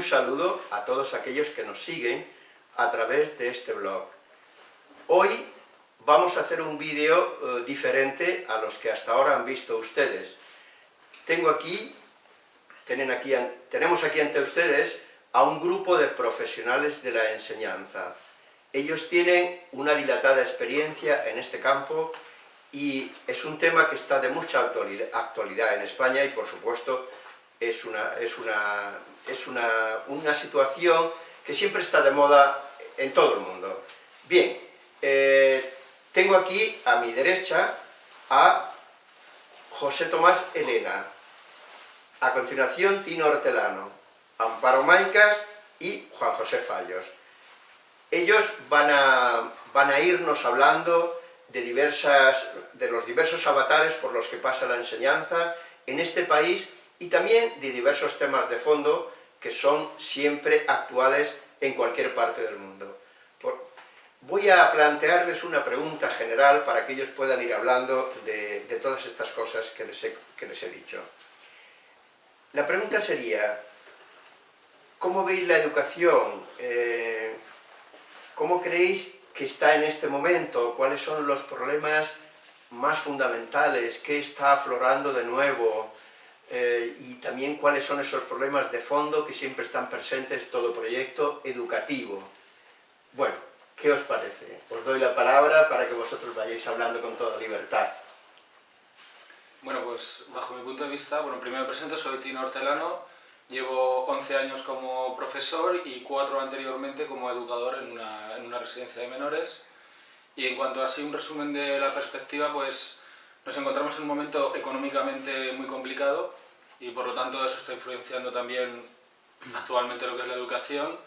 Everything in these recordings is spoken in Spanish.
Un saludo a todos aquellos que nos siguen a través de este blog. Hoy vamos a hacer un vídeo eh, diferente a los que hasta ahora han visto ustedes. Tengo aquí, tienen aquí, tenemos aquí ante ustedes a un grupo de profesionales de la enseñanza. Ellos tienen una dilatada experiencia en este campo y es un tema que está de mucha actualidad en España y por supuesto es una, es una, es una, una situación que siempre está de moda en todo el mundo. Bien, eh, tengo aquí a mi derecha a José Tomás Elena, a continuación Tino Hortelano, Amparo Maicas y Juan José Fallos. Ellos van a, van a irnos hablando de, diversas, de los diversos avatares por los que pasa la enseñanza en este país y también de diversos temas de fondo que son siempre actuales en cualquier parte del mundo. voy a plantearles una pregunta general para que ellos puedan ir hablando de, todas estas cosas que les, he, dicho. La pregunta sería, ¿cómo veis la educación? Eh, ¿Cómo creéis que está en este momento? ¿Cuáles son los problemas más fundamentales? ¿Qué está aflorando de nuevo? Eh, y también cuáles son esos problemas de fondo que siempre están presentes en todo proyecto educativo. Bueno, ¿qué os parece? Os doy la palabra para que vosotros vayáis hablando con toda libertad. Bueno, pues bajo mi punto de vista, bueno, primero me presento, soy Tino Hortelano, llevo 11 años como profesor y 4 anteriormente como educador en una, en una residencia de menores. Y en cuanto a así un resumen de la perspectiva, pues nos encontramos en un momento económicamente muy complicado y por lo tanto eso está influenciando también actualmente lo que es la educación,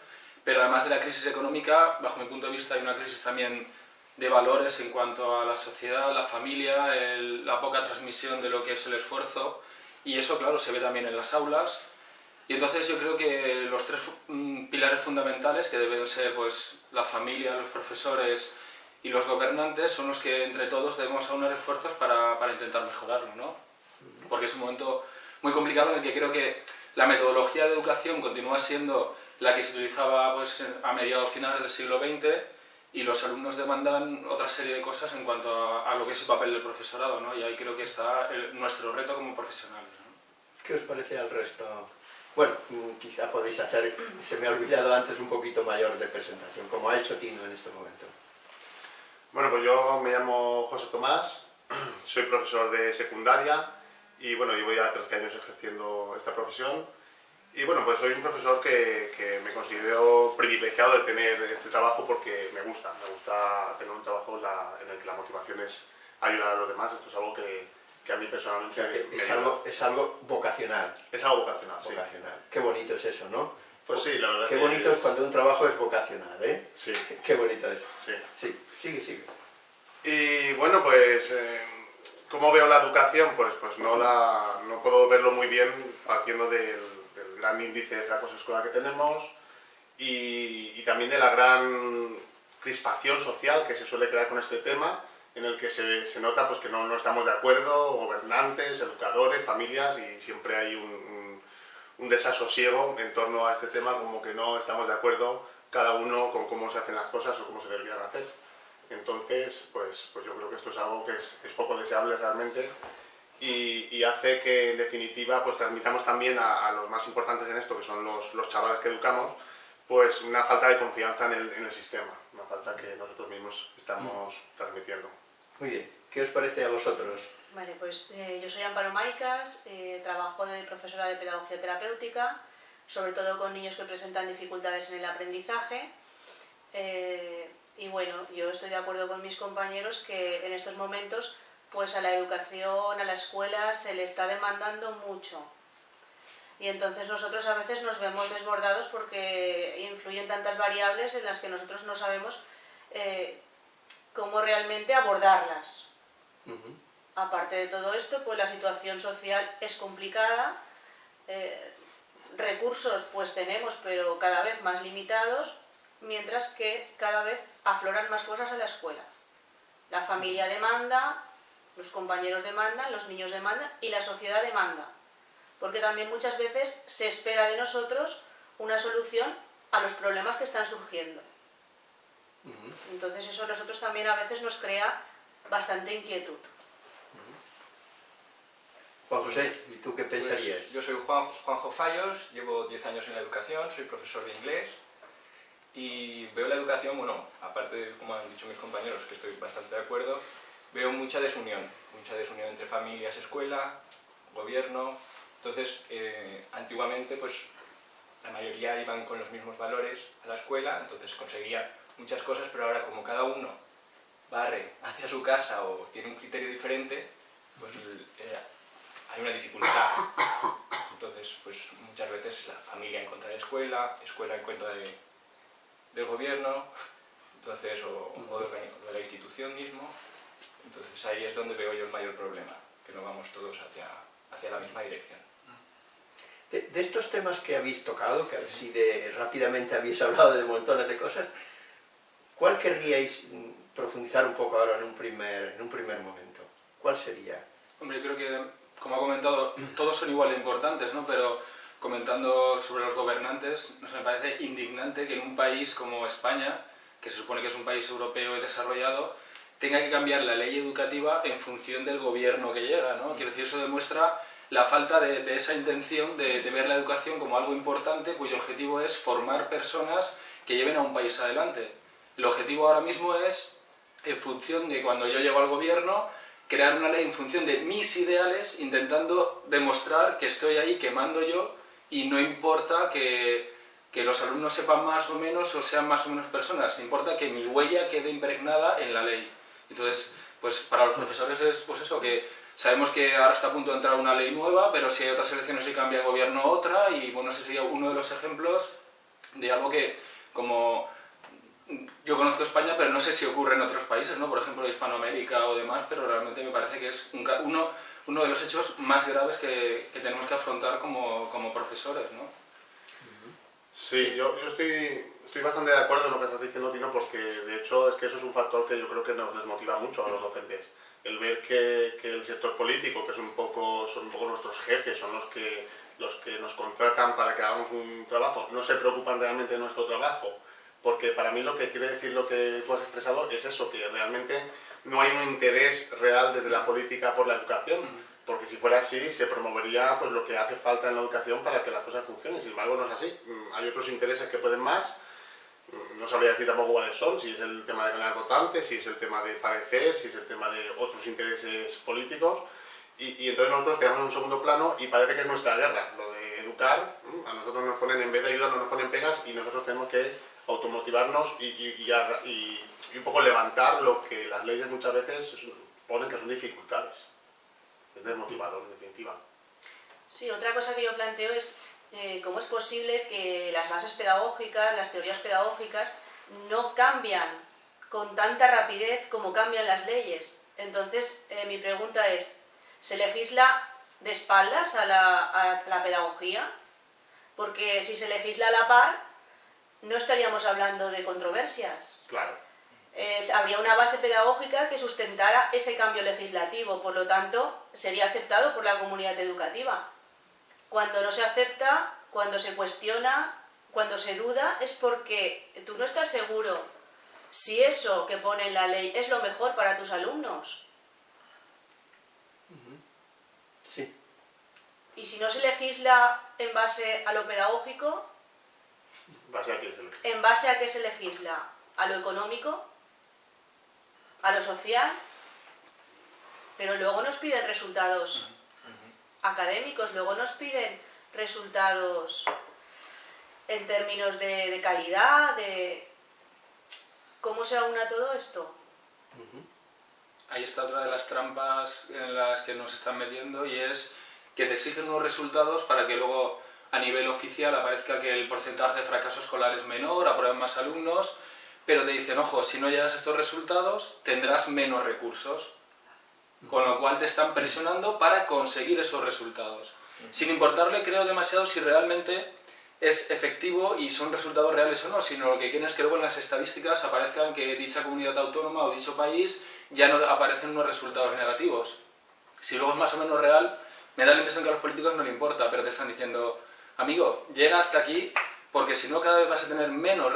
pero además de la crisis económica, bajo mi punto de vista hay una crisis también de valores en cuanto a la sociedad, la familia, la poca transmisión de lo que es el esfuerzo. Y eso claro se ve también en las aulas. Y entonces yo creo que los tres mm, pilares fundamentales que deben ser pues la familia, los profesores y los gobernantes son los que entre todos debemos aunar esfuerzos para, para intentar mejorarlo, ¿no? Porque es un momento muy complicado en el que creo que la metodología de educación continúa siendo la que se utilizaba pues, a mediados finales del siglo XX y los alumnos demandan otra serie de cosas en cuanto a, lo que es el papel del profesorado, ¿no? Y ahí creo que está nuestro reto como profesionales. ¿Qué os parece al resto? Bueno, quizá podéis hacer, se me ha olvidado antes, un poquito mayor de presentación, como ha hecho Tino en este momento. Bueno, pues yo me llamo José Tomás, soy profesor de secundaria y bueno, llevo ya 13 años ejerciendo esta profesión y bueno, pues soy un profesor que, me considero privilegiado de tener este trabajo porque me gusta, me gusta tener un trabajo en el que la motivación es ayudar a los demás, esto es algo que, a mí personalmente me es algo, es algo vocacional. Es algo vocacional, vocacional. Qué bonito es eso, ¿no? Pues sí, la verdad Qué bonito es... cuando un trabajo es vocacional, ¿eh? Sí. Qué bonito es. Sí. Sí, sigue, sigue. Y bueno, pues, eh, ¿cómo veo la educación? Pues, pues no, la, no puedo verlo muy bien partiendo del, gran índice de fracaso escolar que tenemos y, también de la gran crispación social que se suele crear con este tema, en el que se, se nota pues, que no, no, estamos de acuerdo, gobernantes, educadores, familias, y siempre hay un, un desasosiego en torno a este tema, como que no estamos de acuerdo cada uno con cómo se hacen las cosas o cómo se deberían hacer. Entonces, pues, pues yo creo que esto es algo que es, poco deseable realmente y, hace que, en definitiva, pues transmitamos también a, los más importantes en esto, que son los, los, chavales que educamos, pues una falta de confianza en el, en el sistema, una falta que nosotros mismos estamos transmitiendo. Muy bien, ¿qué os parece a vosotros? Vale, pues eh, yo soy Amparo Maicas, eh, trabajo de profesora de Pedagogía Terapéutica, sobre todo con niños que presentan dificultades en el aprendizaje. Eh, y bueno, yo estoy de acuerdo con mis compañeros que en estos momentos pues a la educación, a la escuela se le está demandando mucho. Y entonces nosotros a veces nos vemos desbordados porque influyen tantas variables en las que nosotros no sabemos cómo realmente abordarlas. Aparte de todo esto, pues la situación social es complicada, eh, recursos pues tenemos, pero cada vez más limitados, mientras que cada vez afloran más cosas en la escuela. La familia demanda, los compañeros demandan, los niños demandan y la sociedad demanda. porque también muchas veces se espera de nosotros una solución a los problemas que están surgiendo. Entonces eso a nosotros también a veces nos crea bastante inquietud. Juan José, ¿y tú qué Pues, pensarías? yo soy Juan, Juanjo Fallos, llevo 10 años en la educación, soy profesor de inglés y veo la educación, bueno, aparte de como han dicho mis compañeros, que estoy bastante de acuerdo, veo mucha desunión, mucha desunión entre familias, escuela, gobierno. Entonces, eh, antiguamente, pues la mayoría iban con los mismos valores a la escuela, entonces conseguían muchas cosas, pero ahora como cada uno barre hacia su casa o tiene un criterio diferente, pues eh, hay una dificultad. Entonces, pues muchas veces la familia en contra de la escuela, escuela en contra de, del gobierno, entonces, o, o de, de la institución mismo. Entonces ahí es donde veo yo el mayor problema, que no vamos todos hacia, hacia la misma dirección. De, de estos temas que habéis tocado, que así de rápidamente habéis hablado de montones de cosas, ¿cuál querríais mm, profundizar un poco ahora en un primer, en un primer momento? ¿Cuál sería? Hombre, creo que, como ha comentado, todos son igual de importantes, ¿no? Pero comentando sobre los gobernantes, nos me parece indignante que en un país como España, que se supone que es un país europeo y desarrollado, tenga que cambiar la ley educativa en función del gobierno que llega, ¿no? Quiero decir, eso demuestra la falta de, de esa intención de, de, ver la educación como algo importante cuyo objetivo es formar personas que lleven a un país adelante. El objetivo ahora mismo es, en función de cuando yo llego al gobierno, crear una ley en función de mis ideales, intentando demostrar que estoy ahí, que mando yo, y no importa que, que los alumnos sepan más o menos o sean más o menos personas, importa que mi huella quede impregnada en la ley. Entonces, pues para los profesores es pues eso, que sabemos que ahora está a punto de entrar una ley nueva, pero si hay otras elecciones y cambia de gobierno otra, y bueno, ese sería uno de los ejemplos de algo que, como yo conozco España, pero no sé si ocurre en otros países, ¿no? por ejemplo Hispanoamérica o demás, pero realmente me parece que es un, uno, uno de los hechos más graves que, que tenemos que afrontar como, como profesores. ¿no? Sí, yo, yo estoy, estoy bastante de acuerdo en lo que estás diciendo, Tino, porque de hecho es que eso es un factor que yo creo que nos desmotiva mucho a los docentes. El ver que, que el sector político, que es un poco, son un poco nuestros jefes, son los que, los que nos contratan para que hagamos un trabajo, no se preocupan realmente de nuestro trabajo, porque para mí lo que quiere decir lo que tú has expresado es eso, que realmente no hay un interés real desde la política por la educación, porque si fuera así se promovería pues, lo que hace falta en la educación para que las cosas funcionen, sin embargo no es así, hay otros intereses que pueden más, no sabría decir tampoco cuáles son, si es el tema de ganar votantes, si es el tema de parecer, si es el tema de otros intereses políticos, y, y entonces nosotros quedamos en un segundo plano y parece que es nuestra guerra, lo de educar, a nosotros nos ponen, en vez de ayudarnos nos ponen pegas y nosotros tenemos que automotivarnos y, y, y, y, un poco levantar lo que las leyes muchas veces ponen que son dificultades. Es desmotivador, en definitiva. Sí, otra cosa que yo planteo es eh, cómo es posible que las bases pedagógicas, las teorías pedagógicas, no cambian con tanta rapidez como cambian las leyes. Entonces, eh, mi pregunta es, ¿se legisla de espaldas a la, a la pedagogía? Porque si se legisla a la par, no estaríamos hablando de controversias. Claro. Habría una base pedagógica que sustentara ese cambio legislativo, por lo tanto, sería aceptado por la comunidad educativa. Cuando no se acepta, cuando se cuestiona, cuando se duda, es porque tú no estás seguro si eso que pone en la ley es lo mejor para tus alumnos. Sí. Y si no se legisla en base a lo pedagógico, ¿Base a qué se legisla? ¿En base a qué se legisla? ¿A lo económico? ¿A lo social? Pero luego nos piden resultados académicos, luego nos piden resultados en términos de, de calidad, de... ¿Cómo se aúna todo esto? Ahí está otra de las trampas en las que nos están metiendo y es que te exigen unos resultados para que luego a nivel oficial aparezca que el porcentaje de fracaso escolar es menor, aprueban más alumnos, pero te dicen, ojo, si no llegas a estos resultados tendrás menos recursos, con lo cual te están presionando para conseguir esos resultados. Sin importarle, creo, demasiado si realmente es efectivo y son resultados reales o no, sino lo que quieren es que luego en las estadísticas aparezcan que dicha comunidad autónoma o dicho país ya no aparecen unos resultados negativos. Si luego es más o menos real, me da la impresión que a los políticos no le importa, pero te están diciendo, amigo, llega hasta aquí porque si no cada vez vas a tener menos,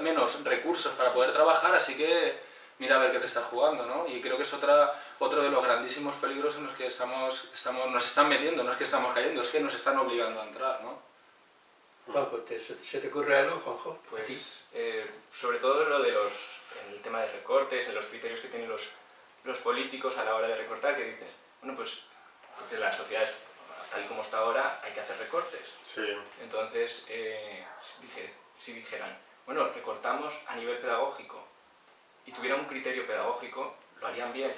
menos recursos para poder trabajar, así que mira a ver qué te estás jugando, ¿no? Y creo que es otra, otro de los grandísimos peligros en los que estamos, estamos, nos están metiendo, no es que estamos cayendo, es que nos están obligando a entrar, ¿no? Juanjo, ¿se te ocurre algo, Juanjo? Pues, eh, sobre todo lo de los, el tema de recortes, en los criterios que tienen los, los políticos a la hora de recortar, que dices, bueno, pues, porque la sociedad es tal y como está ahora, hay que hacer recortes. Sí. Entonces, eh, dije, si dijeran, bueno, recortamos a nivel pedagógico y tuviera un criterio pedagógico, lo harían bien.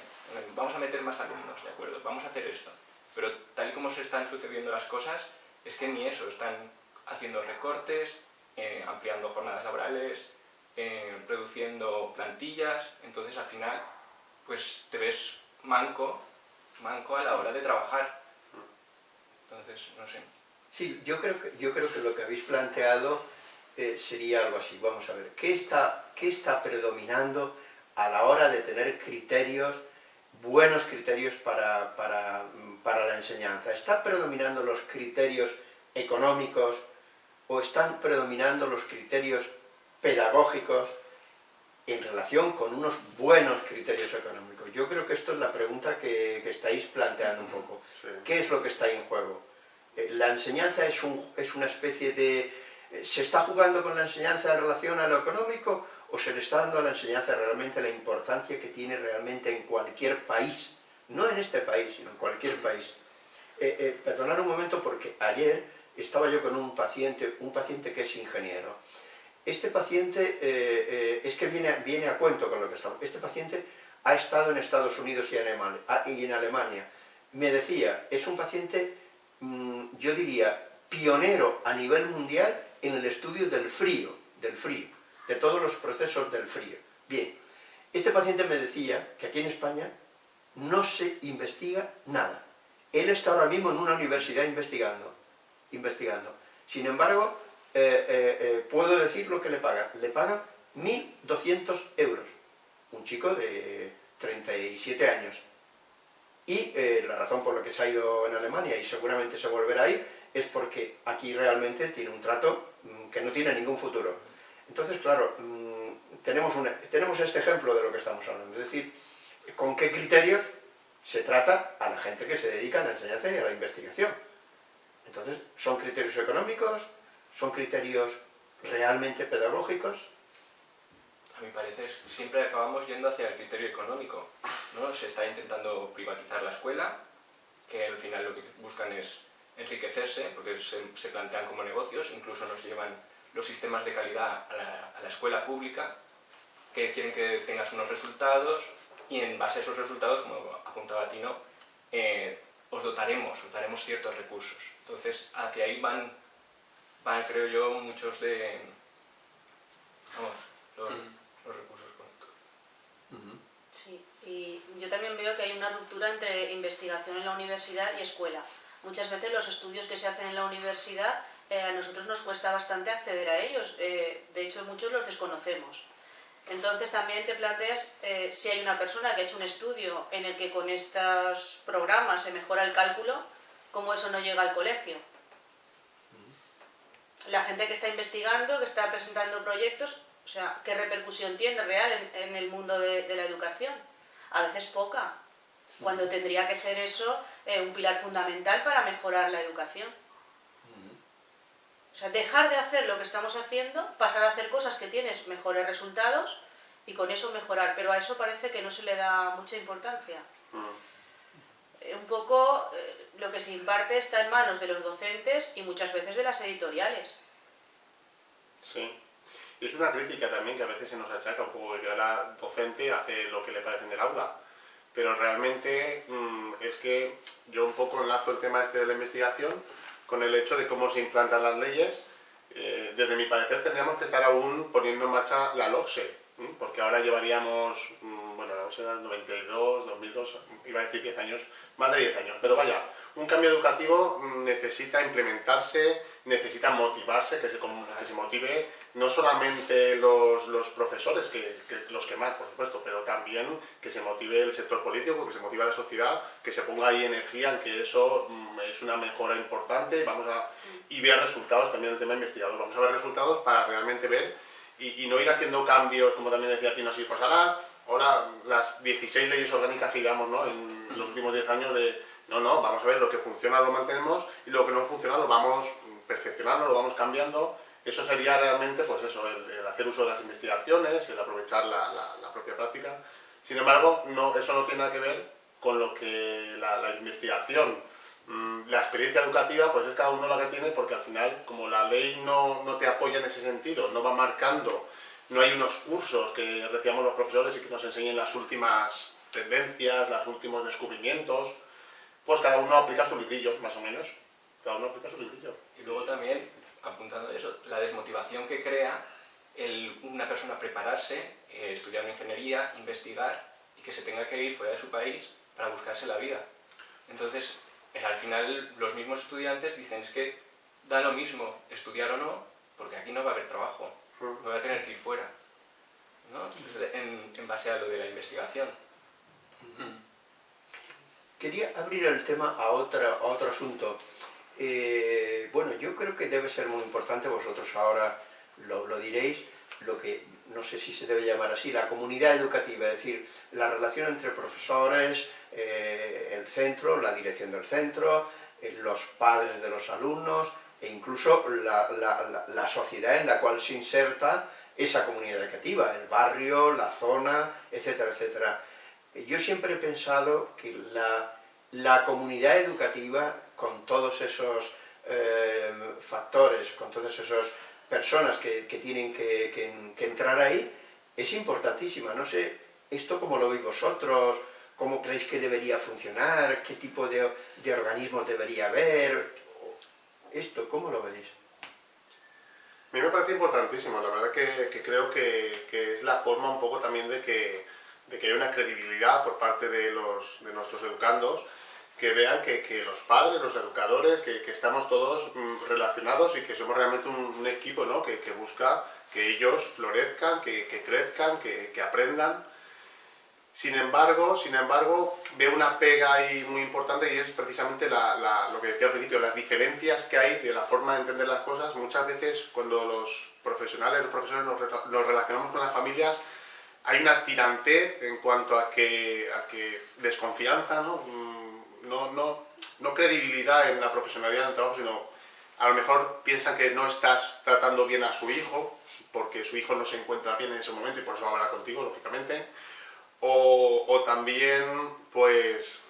Vamos a meter más alumnos, ¿de acuerdo? Vamos a hacer esto. Pero tal y como se están sucediendo las cosas, es que ni eso, están haciendo recortes, eh, ampliando jornadas laborales, eh, reduciendo plantillas, entonces al final pues te ves manco, manco a la hora de trabajar. Entonces, no sé. Sí, yo creo que, yo creo que lo que habéis planteado eh, sería algo así. Vamos a ver, ¿qué está, ¿qué está predominando a la hora de tener criterios, buenos criterios para, para, para la enseñanza? ¿Está predominando los criterios económicos o están predominando los criterios pedagógicos en relación con unos buenos criterios económicos? Yo creo que esto es la pregunta que, que estáis planteando un poco. ¿Qué es lo que está ahí en juego? Eh, ¿La enseñanza es, un, es una especie de... Eh, ¿Se está jugando con la enseñanza en relación a lo económico o se le está dando a la enseñanza realmente la importancia que tiene realmente en cualquier país? No en este país, sino en cualquier país. Eh, eh, perdonad un momento porque ayer estaba yo con un paciente, un paciente que es ingeniero. Este paciente, eh, es que viene, viene a cuento con lo que estamos. Este paciente ha estado en Estados Unidos y en Alemania. Ah. Me decía, es un paciente Mm, yo diría, pionero a nivel mundial en el estudio del frío, del frío, de todos los procesos del frío. Bien, este paciente me decía que aquí en España no se investiga nada. Él está ahora mismo en una universidad investigando, investigando. Sin embargo, eh, eh, eh, puedo decir lo que le paga. Le pagan 1.200 euros. Un chico de 37 años. Y la razón por la que se ha ido en Alemania y seguramente se volverá a ir es porque aquí realmente tiene un trato mm, que no tiene ningún futuro. Entonces, claro, mm, tenemos, tenemos este ejemplo de lo que estamos hablando, es decir, con qué criterios se trata a la gente que se dedica a la enseñanza y a la investigación. Entonces, ¿son criterios económicos? ¿Son criterios realmente pedagógicos? a mi parecer, siempre acabamos yendo hacia el criterio económico. ¿no? Se está intentando privatizar la escuela, que al final lo que buscan es enriquecerse, porque se, plantean como negocios, incluso nos llevan los sistemas de calidad a la, escuela pública, que quieren que tengas unos resultados, y en base a esos resultados, como apuntaba Tino, eh, os dotaremos, os daremos ciertos recursos. Entonces, hacia ahí van, van creo yo, muchos de... Vamos, los, los recursos económicos. Sí, y yo también veo que hay una ruptura entre investigación en la universidad y escuela. Muchas veces los estudios que se hacen en la universidad eh, a nosotros nos cuesta bastante acceder a ellos, eh, de hecho muchos los desconocemos. Entonces también te planteas eh, si hay una persona que ha hecho un estudio en el que con estos programas se mejora el cálculo, cómo eso no llega al colegio. La gente que está investigando, que está presentando proyectos, o sea, ¿qué repercusión tiene real en, el mundo de, la educación? A veces poca, cuando tendría que ser eso eh, un pilar fundamental para mejorar la educación. O sea, dejar de hacer lo que estamos haciendo, pasar a hacer cosas que tienes mejores resultados y con eso mejorar, pero a eso parece que no se le da mucha importancia. Un poco eh, lo que se imparte está en manos de los docentes y muchas veces de las editoriales. Sí. Es una crítica también que a veces se nos achaca un poco que la docente hace lo que le parece en el aula. Pero realmente mm, es que yo un poco enlazo el tema este de la investigación con el hecho de cómo se implantan las leyes. Eh, desde mi parecer tendríamos que estar aún poniendo en marcha la LOCSE, porque ahora llevaríamos, mm, bueno, la LOCSE era 92, 2002, iba a decir 10 años, más de 10 años, pero vaya, un cambio educativo necesita implementarse, necesita motivarse, que se, que se motive no solamente los, los profesores, que, los que más, por supuesto, pero también que se motive el sector político, que se motive la sociedad, que se ponga ahí energía en que eso mm, es una mejora importante vamos a, y ver resultados también el tema investigador. Vamos a ver resultados para realmente ver y, no ir haciendo cambios, como también decía Tino, así, pues ahora, las 16 leyes orgánicas que llevamos ¿no? en los últimos 10 años de no, no, vamos a ver lo que funciona lo mantenemos y lo que no funciona lo vamos perfeccionando, lo vamos cambiando. Eso sería realmente, pues eso, el, hacer uso de las investigaciones, el aprovechar la, propia práctica. Sin embargo, no, eso no tiene nada que ver con lo que la, investigación, mm, la experiencia educativa, pues es cada uno lo que tiene, porque al final, como la ley no, no te apoya en ese sentido, no va marcando, no hay unos cursos que recibamos los profesores y que nos enseñen las últimas tendencias, los últimos descubrimientos, pues cada uno aplica su librillo, más o menos. Cada uno aplica su librillo. Y luego también, apuntando a eso, la desmotivación que crea el, una persona prepararse, eh, estudiar una ingeniería, investigar y que se tenga que ir fuera de su país para buscarse la vida. Entonces, eh, al final los mismos estudiantes dicen es que da lo mismo estudiar o no, porque aquí no va a haber trabajo, mm. voy a tener que ir fuera, ¿no? en, en base a lo de la investigación. Quería abrir el tema a, otra, otro asunto. Eh, bueno, yo creo que debe ser muy importante, vosotros ahora lo, diréis, lo que no sé si se debe llamar así, la comunidad educativa, es decir, la relación entre profesores, eh, el centro, la dirección del centro, eh, los padres de los alumnos e incluso la, la, sociedad en la cual se inserta esa comunidad educativa, el barrio, la zona, etcétera, etcétera. Yo siempre he pensado que la, comunidad educativa, con todos esos eh, factores, con todas esas personas que, tienen que, entrar ahí, es importantísima. No sé, esto cómo lo veis vosotros, cómo creéis que debería funcionar, qué tipo de, de organismos debería haber, esto, ¿cómo lo veis? A mí me parece importantísimo, la verdad que, creo que, es la forma un poco también de que de que haya una credibilidad por parte de, los, de nuestros educandos, que vean que, los padres, los educadores, que, estamos todos mm, relacionados y que somos realmente un, equipo ¿no? que, busca que ellos florezcan, que, crezcan, que, aprendan. Sin embargo, sin embargo, veo una pega ahí muy importante y es precisamente lo que decía al principio, las diferencias que hay de la forma de entender las cosas. Muchas veces cuando los profesionales, los profesores nos relacionamos con las familias, hay una tirantez en cuanto a que, a que desconfianza, mm, ¿no? No, no, credibilidad en la profesionalidad del trabajo, sino a lo mejor piensan que no estás tratando bien a su hijo, porque su hijo no se encuentra bien en ese momento y por eso va a hablar contigo, lógicamente. O, o también, pues...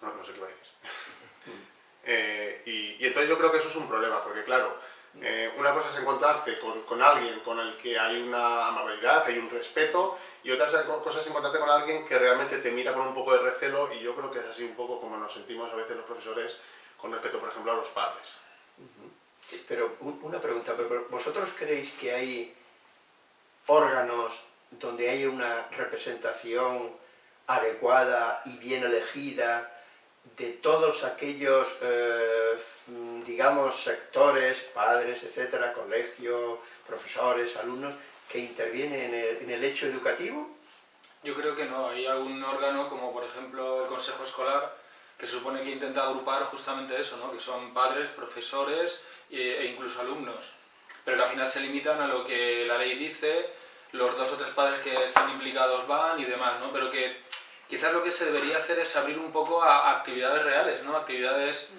No, no sé qué va a decir. Eh, y, y entonces yo creo que eso es un problema, porque claro, eh, una cosa es encontrarte con, alguien con el que hay una amabilidad, hay un respeto, y otra cosa es encontrarte con alguien que realmente te mira con un poco de recelo, y yo creo que es así un poco como nos sentimos a veces los profesores con respecto, por ejemplo, a los padres. Pero una pregunta, ¿vosotros creéis que hay órganos donde hay una representación adecuada y bien elegida de todos aquellos, eh, digamos, sectores, padres, etcétera, colegio, profesores, alumnos, que intervienen en el, hecho educativo? Yo creo que no. Hay algún órgano, como por ejemplo el Consejo Escolar, que se supone que intenta agrupar justamente eso, ¿no? que son padres, profesores e incluso alumnos, pero que al final se limitan a lo que la ley dice, los dos o tres padres que están implicados van y demás, ¿no? pero que Quizás lo que se debería hacer es abrir un poco a, actividades reales, ¿no? Actividades,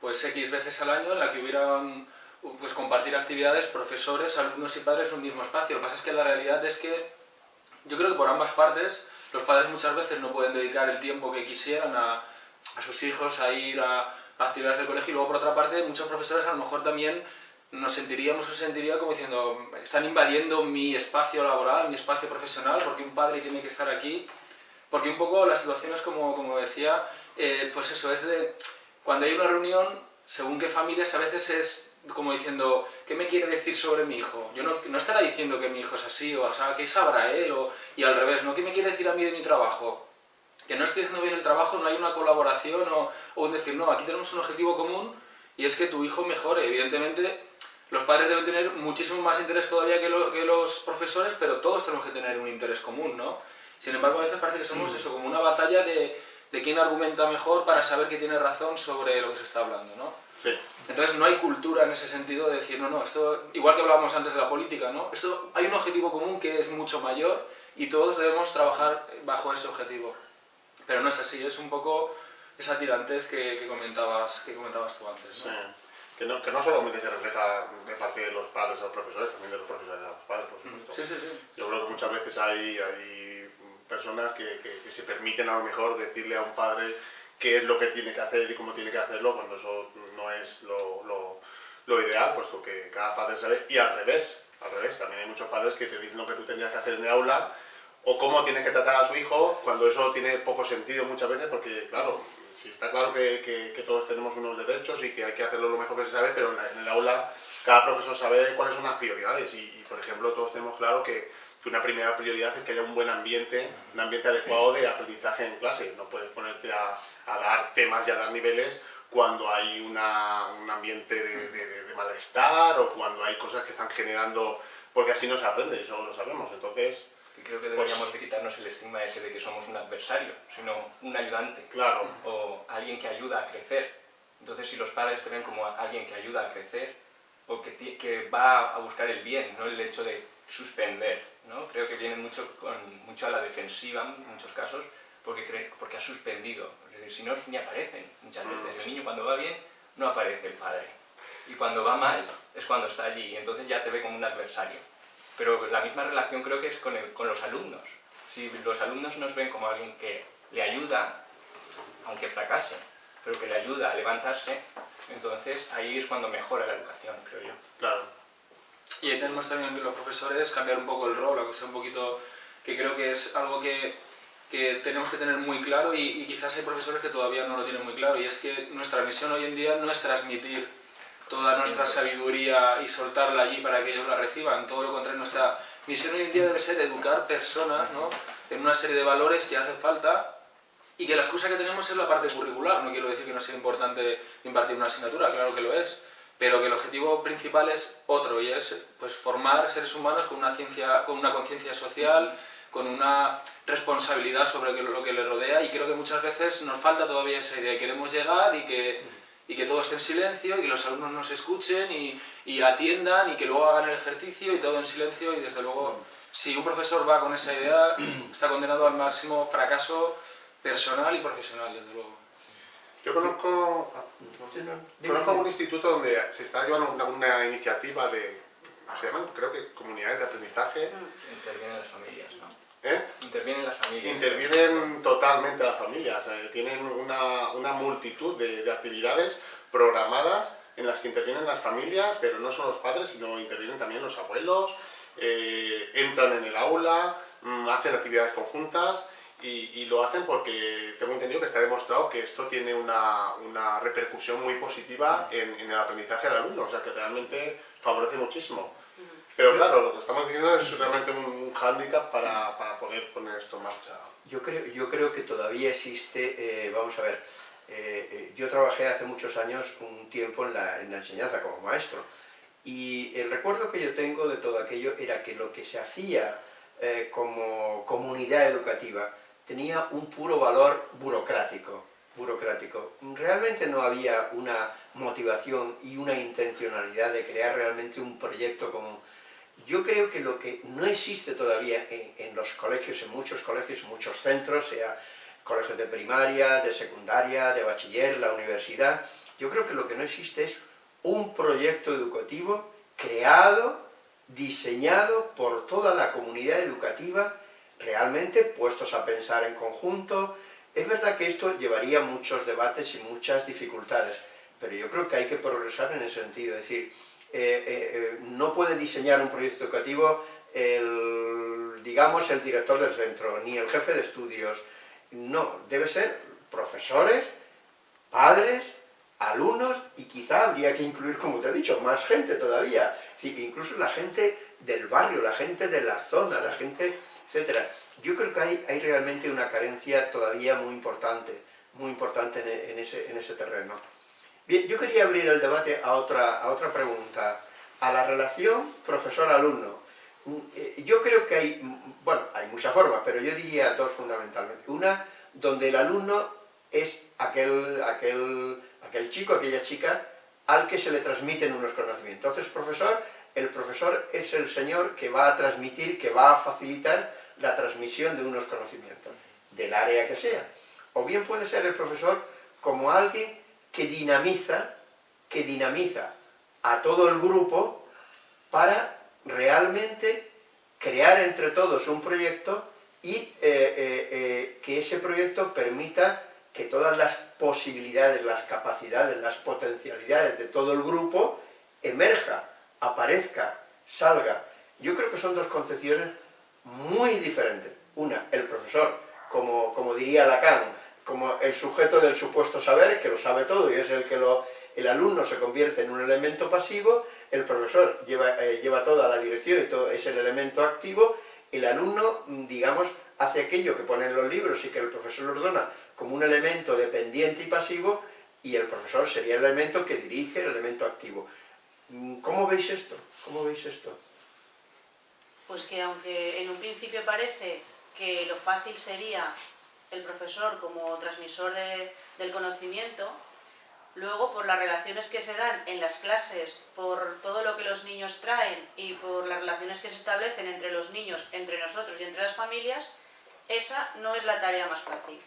pues, X veces al año en la que hubieran, pues, compartir actividades, profesores, alumnos y padres en un mismo espacio. Lo que pasa es que la realidad es que yo creo que por ambas partes los padres muchas veces no pueden dedicar el tiempo que quisieran a, a sus hijos a ir a, actividades del colegio y luego por otra parte muchos profesores a lo mejor también nos sentiríamos o se sentiría como diciendo están invadiendo mi espacio laboral, mi espacio profesional porque un padre tiene que estar aquí porque un poco la situación es como, como decía, eh, pues eso, es de cuando hay una reunión, según qué familias, a veces es como diciendo, ¿qué me quiere decir sobre mi hijo? Yo no, no estará diciendo que mi hijo es así, o, sea, ¿qué sabrá él? O, y al revés, ¿no? ¿Qué me quiere decir a mí de mi trabajo? que no estoy haciendo bien el trabajo, no hay una colaboración o, o un decir, no, aquí tenemos un objetivo común y es que tu hijo mejore. Evidentemente, los padres deben tener muchísimo más interés todavía que, los profesores, pero todos tenemos que tener un interés común, ¿no? Sin embargo, a veces parece que somos eso, como una batalla de, de quién argumenta mejor para saber que tiene razón sobre lo que se está hablando, ¿no? Sí. Entonces no hay cultura en ese sentido de decir, no, no, esto, igual que hablábamos antes de la política, ¿no? Esto, hay un objetivo común que es mucho mayor y todos debemos trabajar bajo ese objetivo. Pero no es así, es un poco esa tirantez que, que comentabas, que comentabas tú antes, ¿no? Sí. Que no, que no solamente se refleja de parte de los padres a los profesores, también de los profesores a los padres, por supuesto. Sí, sí, sí. Yo creo que muchas veces hay, hay personas que, que, que se permiten a lo mejor decirle a un padre qué es lo que tiene que hacer y cómo tiene que hacerlo, cuando eso no es lo, lo, lo, ideal, puesto que cada padre sabe, y al revés, al revés, también hay muchos padres que te dicen lo que tú tendrías que hacer en el aula, o cómo tiene que tratar a su hijo, cuando eso tiene poco sentido muchas veces, porque claro, sí está claro que, que, que todos tenemos unos derechos y que hay que hacerlo lo mejor que se sabe, pero en, la, en el aula cada profesor sabe cuáles son las prioridades, y, y por ejemplo todos tenemos claro que que una primera prioridad es que haya un buen ambiente, un ambiente adecuado de aprendizaje en clase. No puedes ponerte a, a dar temas y a dar niveles cuando hay una, un ambiente de, de, de, malestar o cuando hay cosas que están generando, porque así no se aprende, eso lo sabemos. Entonces, creo que deberíamos pues, de quitarnos el estigma ese de que somos un adversario, sino un ayudante. Claro. O alguien que ayuda a crecer. Entonces, si los padres te ven como alguien que ayuda a crecer, o que, que va a buscar el bien, no el hecho de suspender, ¿no? Creo que viene mucho, con, mucho a la defensiva en muchos casos porque, cree, porque ha suspendido. si no, ni aparecen muchas veces. El niño cuando va bien no aparece el padre. Y cuando va mal es cuando está allí y entonces ya te ve como un adversario. Pero la misma relación creo que es con, el, con los alumnos. Si los alumnos nos ven como alguien que le ayuda, aunque fracase, pero que le ayuda a levantarse, entonces ahí es cuando mejora la educación, creo yo. Claro. Y ahí tenemos también los profesores cambiar un poco el rol, aunque sea un poquito, que creo que es algo que, que tenemos que tener muy claro y, y, quizás hay profesores que todavía no lo tienen muy claro y es que nuestra misión hoy en día no es transmitir toda nuestra sabiduría y soltarla allí para que ellos la reciban, todo lo contrario, nuestra misión hoy en día debe ser educar personas ¿no? en una serie de valores que hacen falta y que la excusa que tenemos es la parte curricular, no quiero decir que no sea importante impartir una asignatura, claro que lo es, pero que el objetivo principal es otro y es pues, formar seres humanos con una, ciencia, con una conciencia social, con una responsabilidad sobre lo que les rodea y creo que muchas veces nos falta todavía esa idea. Queremos llegar y que, y que todo esté en silencio y que los alumnos nos escuchen y, y atiendan y que luego hagan el ejercicio y todo en silencio y desde luego si un profesor va con esa idea está condenado al máximo fracaso personal y profesional, desde luego. Yo conozco, conozco un instituto donde se está llevando una, una, iniciativa de, se llaman, creo que comunidades de aprendizaje. Intervienen las familias, ¿no? ¿Eh? Intervienen las familias. Intervienen totalmente las familias. Eh, tienen una, una multitud de, de, actividades programadas en las que intervienen las familias, pero no son los padres, sino intervienen también los abuelos, eh, entran en el aula, mmm, hacen actividades conjuntas y, y, lo hacen porque tengo entendido que está demostrado que esto tiene una, una repercusión muy positiva en, en, el aprendizaje del alumno, o sea que realmente favorece muchísimo. Pero claro, lo que estamos diciendo es realmente un hándicap para, para poder poner esto en marcha. Yo creo, yo creo que todavía existe, eh, vamos a ver, eh, eh, yo trabajé hace muchos años un tiempo en la, en la enseñanza como maestro y el recuerdo que yo tengo de todo aquello era que lo que se hacía eh, como comunidad educativa tenía un puro valor burocrático, burocrático. Realmente no había una motivación y una intencionalidad de crear realmente un proyecto común. Yo creo que lo que no existe todavía en, en los colegios, en muchos colegios, en muchos centros, sea colegios de primaria, de secundaria, de bachiller, la universidad, yo creo que lo que no existe es un proyecto educativo creado, diseñado por toda la comunidad educativa realmente puestos a pensar en conjunto. Es verdad que esto llevaría muchos debates y muchas dificultades, pero yo creo que hay que progresar en ese sentido. Es decir, eh, eh, no puede diseñar un proyecto educativo el, digamos, el director del centro, ni el jefe de estudios. No, debe ser profesores, padres, alumnos y quizá habría que incluir, como te he dicho, más gente todavía. Incluso la gente del barrio, la gente de la zona, la gente etcétera. yo creo que hay, hay realmente una carencia todavía muy importante, muy importante en, ese, en ese terreno. Bien, yo quería abrir el debate a otra, a otra pregunta, a la relación profesor-alumno. Mm, eh, yo creo que hay, mm, bueno, hay muchas formas, pero yo diría dos fundamentalmente. Una, donde el alumno es aquel, aquel, aquel chico, aquella chica, al que se le transmiten unos conocimientos. Entonces, profesor, el profesor es el señor que va a transmitir, que va a facilitar la transmisión de unos conocimientos, del área que sea. O bien puede ser el profesor como alguien que dinamiza, que dinamiza a todo el grupo para realmente crear entre todos un proyecto y eh, eh, eh, que ese proyecto permita que todas las posibilidades, las capacidades, las potencialidades de todo el grupo emerja, aparezca, salga. Yo creo que son dos concepciones muy diferentes. Una, el profesor, como, como diría Lacan, como el sujeto del supuesto saber, que lo sabe todo y es el que lo, el alumno se convierte en un elemento pasivo, el profesor lleva, eh, lleva toda la dirección y todo es el elemento activo, el alumno, digamos, hace aquello que pone en los libros y que el profesor ordena como un elemento dependiente y pasivo, y el profesor sería el elemento que dirige, el elemento activo. ¿Cómo veis esto? ¿Cómo veis esto? Pues que aunque en un principio parece que lo fácil sería el profesor como transmisor del conocimiento, luego por las relaciones que se dan en las clases, por todo lo que los niños traen y por las relaciones que se establecen entre los niños, entre nosotros y entre las familias, esa no es la tarea más fácil.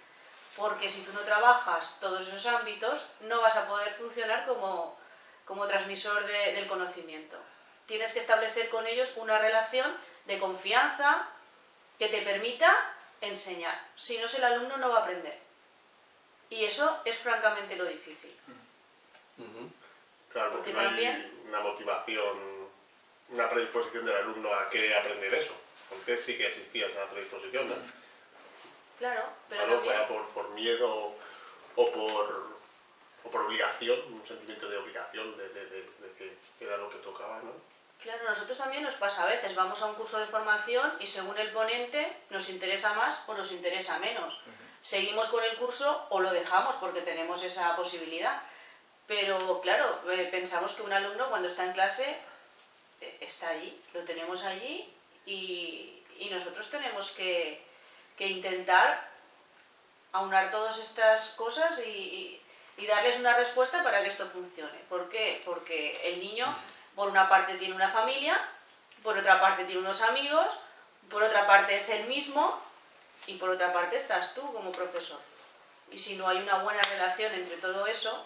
Porque si tú no trabajas todos esos ámbitos, no vas a poder funcionar como, como transmisor del conocimiento. Tienes que establecer con ellos una relación de confianza que te permita enseñar. Si no, el alumno no va a aprender. Y eso es francamente lo difícil. Claro, porque, no hay una motivación, una predisposición del alumno a que aprender eso. Porque sí que existía esa predisposición, ¿no? Claro, pero fuera por, por, miedo o por, o por obligación, un sentimiento de obligación de, de, de, que era lo que tocaba, ¿no? Claro, nosotros también nos pasa a veces, vamos a un curso de formación y según el ponente nos interesa más o nos interesa menos. Seguimos con el curso o lo dejamos porque tenemos esa posibilidad. Pero claro, eh, pensamos que un alumno cuando está en clase eh, está allí, lo tenemos allí y, y nosotros tenemos que, que, intentar aunar todas estas cosas y, y darles una respuesta para que esto funcione. ¿Por qué? Porque el niño por una parte tiene una familia, por otra parte tiene unos amigos, por otra parte es el mismo y por otra parte estás tú como profesor. Y si no hay una buena relación entre todo eso,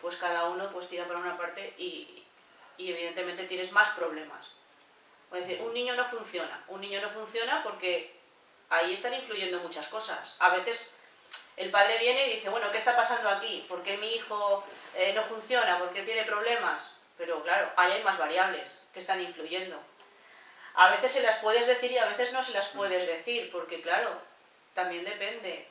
pues cada uno pues tira para una parte y, evidentemente tienes más problemas. Es decir, un niño no funciona. Un niño no funciona porque ahí están influyendo muchas cosas. A veces el padre viene y dice, bueno, ¿qué está pasando aquí? ¿Por qué mi hijo eh, no funciona? ¿Por qué tiene problemas? Pero claro, ahí hay más variables que están influyendo. A veces se las puedes decir y a veces no se las puedes decir, porque claro, también depende.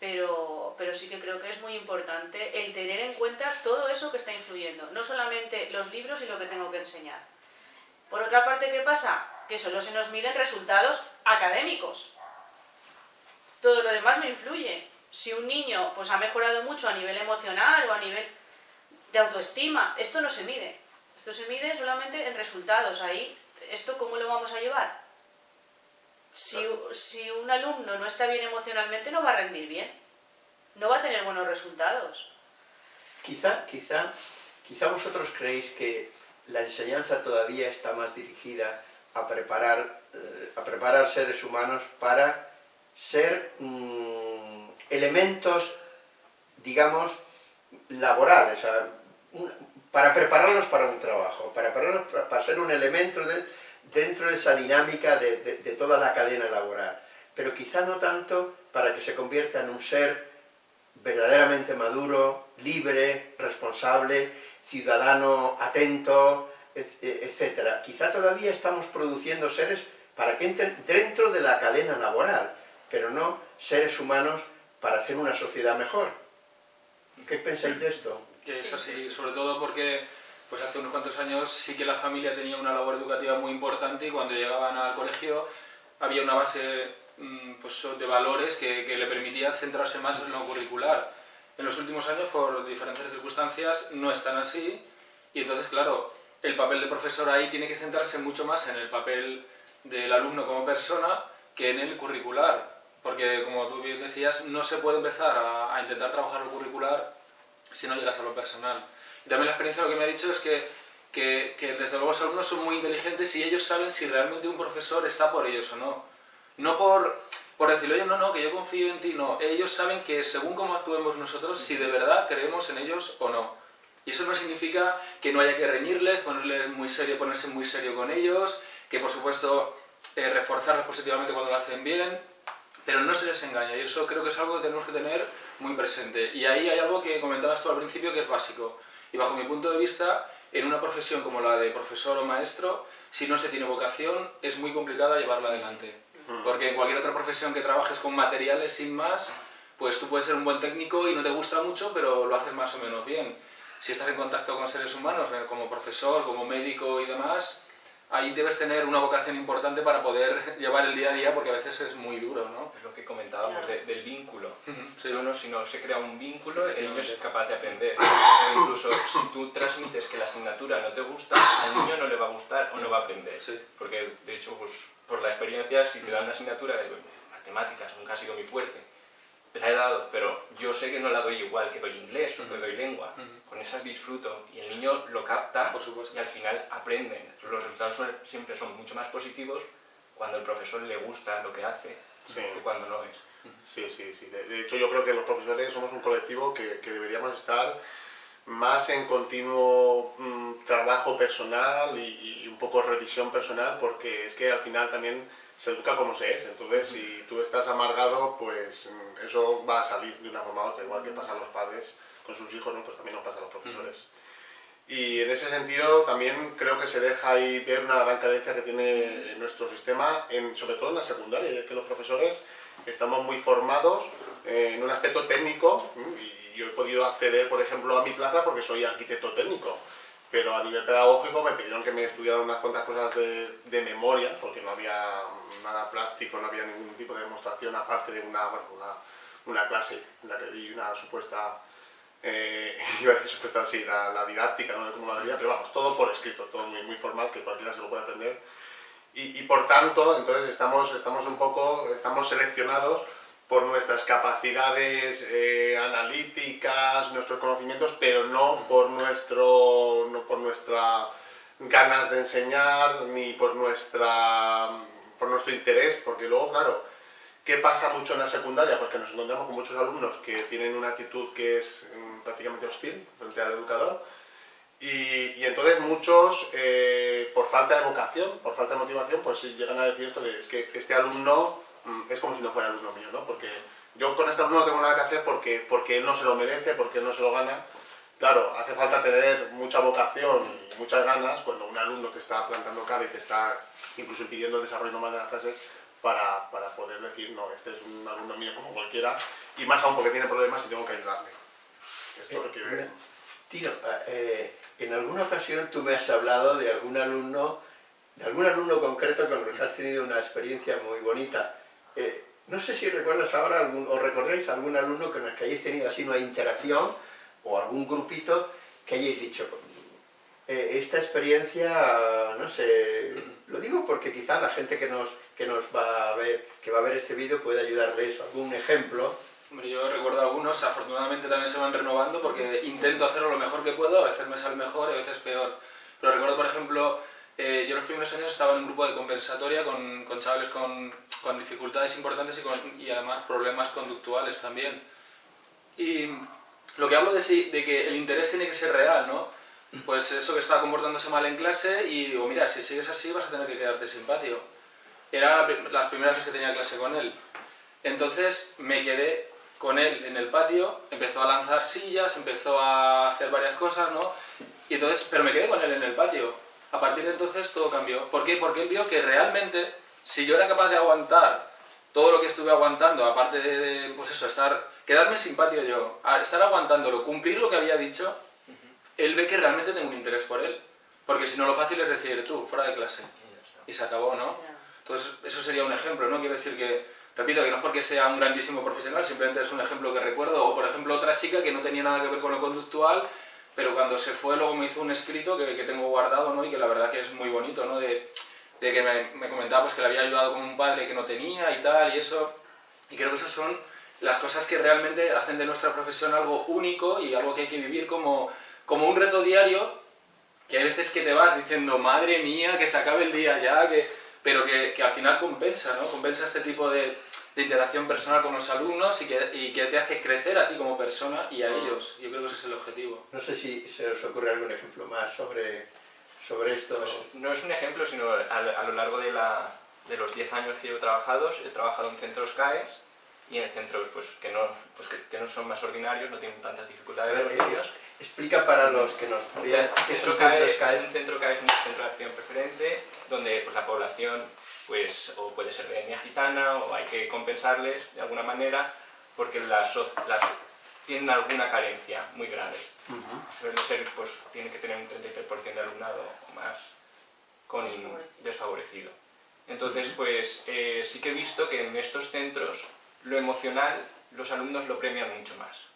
Pero, pero sí que creo que es muy importante el tener en cuenta todo eso que está influyendo, no solamente los libros y lo que tengo que enseñar. Por otra parte, ¿qué pasa? Que solo se nos miden resultados académicos. Todo lo demás no influye. Si un niño pues, ha mejorado mucho a nivel emocional o a nivel de autoestima. Esto no se mide. Esto se mide solamente en resultados. Ahí, ¿esto cómo lo vamos a llevar? Si, si un alumno no está bien emocionalmente, no va a rendir bien. No va a tener buenos resultados. Quizá, quizá, quizá vosotros creéis que la enseñanza todavía está más dirigida a preparar, eh, a preparar seres humanos para ser mm, elementos, digamos, laborales, para prepararlos para un trabajo, para prepararlos para ser un elemento dentro de esa dinámica de, toda la cadena laboral, pero quizá no tanto para que se convierta en un ser verdaderamente maduro, libre, responsable, ciudadano atento, etc. Quizá todavía estamos produciendo seres para que entren dentro de la cadena laboral, pero no seres humanos para hacer una sociedad mejor. ¿Qué pensáis de esto? Que es así, sobre todo porque pues hace unos cuantos años sí que la familia tenía una labor educativa muy importante y cuando llegaban al colegio había una base mm, pues, de valores que, que le permitía centrarse más en lo curricular. En los últimos años, por diferentes circunstancias, no están así y entonces, claro, el papel de profesor ahí tiene que centrarse mucho más en el papel del alumno como persona que en el curricular. Porque, como tú bien decías, no se puede empezar a, intentar trabajar lo curricular si no llegas a lo personal. Y también la experiencia lo que me ha dicho es que, que, que, desde luego los alumnos son muy inteligentes y ellos saben si realmente un profesor está por ellos o no. No por, por decirle, oye, no, no, que yo confío en ti, no. Ellos saben que según cómo actuemos nosotros, si de verdad creemos en ellos o no. Y eso no significa que no haya que reñirles, ponerles muy serio, ponerse muy serio con ellos, que por supuesto eh, reforzarlos positivamente cuando lo hacen bien, pero no se les engaña y eso creo que es algo que tenemos que tener muy presente. Y ahí hay algo que comentabas tú al principio que es básico. Y bajo mi punto de vista, en una profesión como la de profesor o maestro, si no se tiene vocación, es muy complicado llevarla adelante. Porque en cualquier otra profesión que trabajes con materiales sin más, pues tú puedes ser un buen técnico y no te gusta mucho, pero lo haces más o menos bien si estás en contacto con seres humanos, eh, como profesor, como médico y demás, ahí debes tener una vocación importante para poder llevar el día a día, porque a veces es muy duro, ¿no? Es lo que comentábamos del vínculo. si, uno, si no se crea un vínculo, el niño es capaz de aprender. incluso si tú transmites que la asignatura no te gusta, al niño no le va a gustar o no va a aprender. Porque, de hecho, pues, por la experiencia, si te dan una asignatura de matemáticas, nunca ha sido muy fuerte, la he dado, pero yo sé que no la doy igual que doy inglés o que doy lengua. Con esas disfruto y el niño lo capta Por supuesto. y al final aprenden. Los resultados siempre son mucho más positivos cuando el profesor le gusta lo que hace que cuando no es. Sí, sí, sí. De, hecho yo creo que los profesores somos un colectivo que, que deberíamos estar más en continuo mm, trabajo personal y, y un poco revisión personal porque es que al final también se educa como se es, entonces si tú estás amargado, pues mm, eso va a salir de una forma u otra, igual que pasa a los padres con sus hijos, ¿no? pues también nos pasa a los profesores. Y en ese sentido también creo que se deja ahí ver una gran carencia que tiene nuestro sistema, en, sobre todo en la secundaria, y es que los profesores estamos muy formados eh, en un aspecto técnico, y yo he podido acceder, por ejemplo, a mi plaza porque soy arquitecto técnico, pero a nivel pedagógico me pidieron que me estudiara unas cuantas cosas de, de, memoria, porque no había nada práctico, no había ningún tipo de demostración aparte de una, bueno, una, una clase en la que vi una supuesta, eh, iba a decir supuesta así, la, la, didáctica ¿no? de cómo la veía, pero vamos, todo por escrito, todo muy, muy formal, que cualquiera se lo puede aprender. Y, y por tanto, entonces estamos, estamos un poco, estamos seleccionados por nuestras capacidades eh, analíticas, nuestros conocimientos, pero no por, nuestro, no por nuestra ganas de enseñar, ni por, nuestra, por nuestro interés, porque luego, claro, ¿qué pasa mucho en la secundaria? Porque nos encontramos con muchos alumnos que tienen una actitud que es mm, prácticamente hostil frente al educador, y, y entonces muchos, eh, por falta de vocación, por falta de motivación, pues llegan a decir esto de es que este alumno es como si no fuera alumno mío, ¿no? Porque yo con este alumno no tengo nada que hacer porque, porque él no se lo merece, porque él no se lo gana. Claro, hace falta tener mucha vocación y muchas ganas cuando un alumno que está plantando cara y te está incluso impidiendo desarrollo normal de las clases para, para, poder decir, no, este es un alumno mío como cualquiera, y más aún porque tiene problemas y tengo que ayudarle. Esto eh, requiere... Tino, eh, en alguna ocasión tú me has hablado de algún alumno, de algún alumno concreto con el que has tenido una experiencia muy bonita. Eh, no sé si recuerdas ahora algún, o recordáis algún alumno con el que hayáis tenido así una interacción o algún grupito que hayáis dicho eh, esta experiencia, no sé, lo digo porque quizá la gente que nos, que nos va a ver, que va a ver este vídeo puede ayudarles algún ejemplo. Hombre, yo recuerdo algunos, afortunadamente también se van renovando porque intento hacerlo lo mejor que puedo, a veces me sale mejor y a veces peor. Pero recuerdo, por ejemplo, eh, yo los primeros años estaba en un grupo de compensatoria con, con chavales con, con, dificultades importantes y, con, y, además problemas conductuales también. Y lo que hablo de, si, de que el interés tiene que ser real, ¿no? Pues eso que estaba comportándose mal en clase y digo, mira, si sigues así vas a tener que quedarte sin patio. Era las primeras veces que tenía clase con él. Entonces me quedé con él en el patio, empezó a lanzar sillas, empezó a hacer varias cosas, ¿no? Y entonces, pero me quedé con él en el patio a partir de entonces todo cambió. ¿Por qué? Porque él vio que realmente, si yo era capaz de aguantar todo lo que estuve aguantando, aparte de, pues eso, estar, quedarme simpático yo, estar aguantándolo, cumplir lo que había dicho, él ve que realmente tengo un interés por él. Porque si no, lo fácil es decir, tú, fuera de clase. Y se acabó, ¿no? Entonces, eso sería un ejemplo, ¿no? Quiero decir que, repito, que no es porque sea un grandísimo profesional, simplemente es un ejemplo que recuerdo. O, por ejemplo, otra chica que no tenía nada que ver con lo conductual, pero cuando se fue luego me hizo un escrito que, que tengo guardado, ¿no? Y que la verdad que es muy bonito, ¿no? De, de que me, me, comentaba pues, que le había ayudado con un padre que no tenía y tal, y eso. Y creo que esas son las cosas que realmente hacen de nuestra profesión algo único y algo que hay que vivir como, como un reto diario, que hay veces que te vas diciendo, madre mía, que se acabe el día ya, que, pero que, que al final compensa, ¿no? Compensa este tipo de, de interacción personal con los alumnos y que, y que, te hace crecer a ti como persona y a ellos. Yo creo que ese es el objetivo. No sé si se os ocurre algún ejemplo más sobre, sobre esto. Pues no es un ejemplo, sino a, a lo largo de, la, de los 10 años que llevo trabajado, he trabajado en centros CAES y en centros pues, que, no, pues, que, que no son más ordinarios, no tienen tantas dificultades ver, los niños. Explica para los que nos vean qué son centros CAES. Un centro CAES es un centro de acción preferente, donde pues, la población pues, o puede ser de etnia gitana o hay que compensarles de alguna manera porque las, las tienen alguna carencia muy grave. Uh -huh. Suele ser, pues, tienen que tener un 33% de alumnado o más con desfavorecido. desfavorecido. Entonces, pues eh, sí que he visto que en estos centros lo emocional los alumnos lo premian mucho más.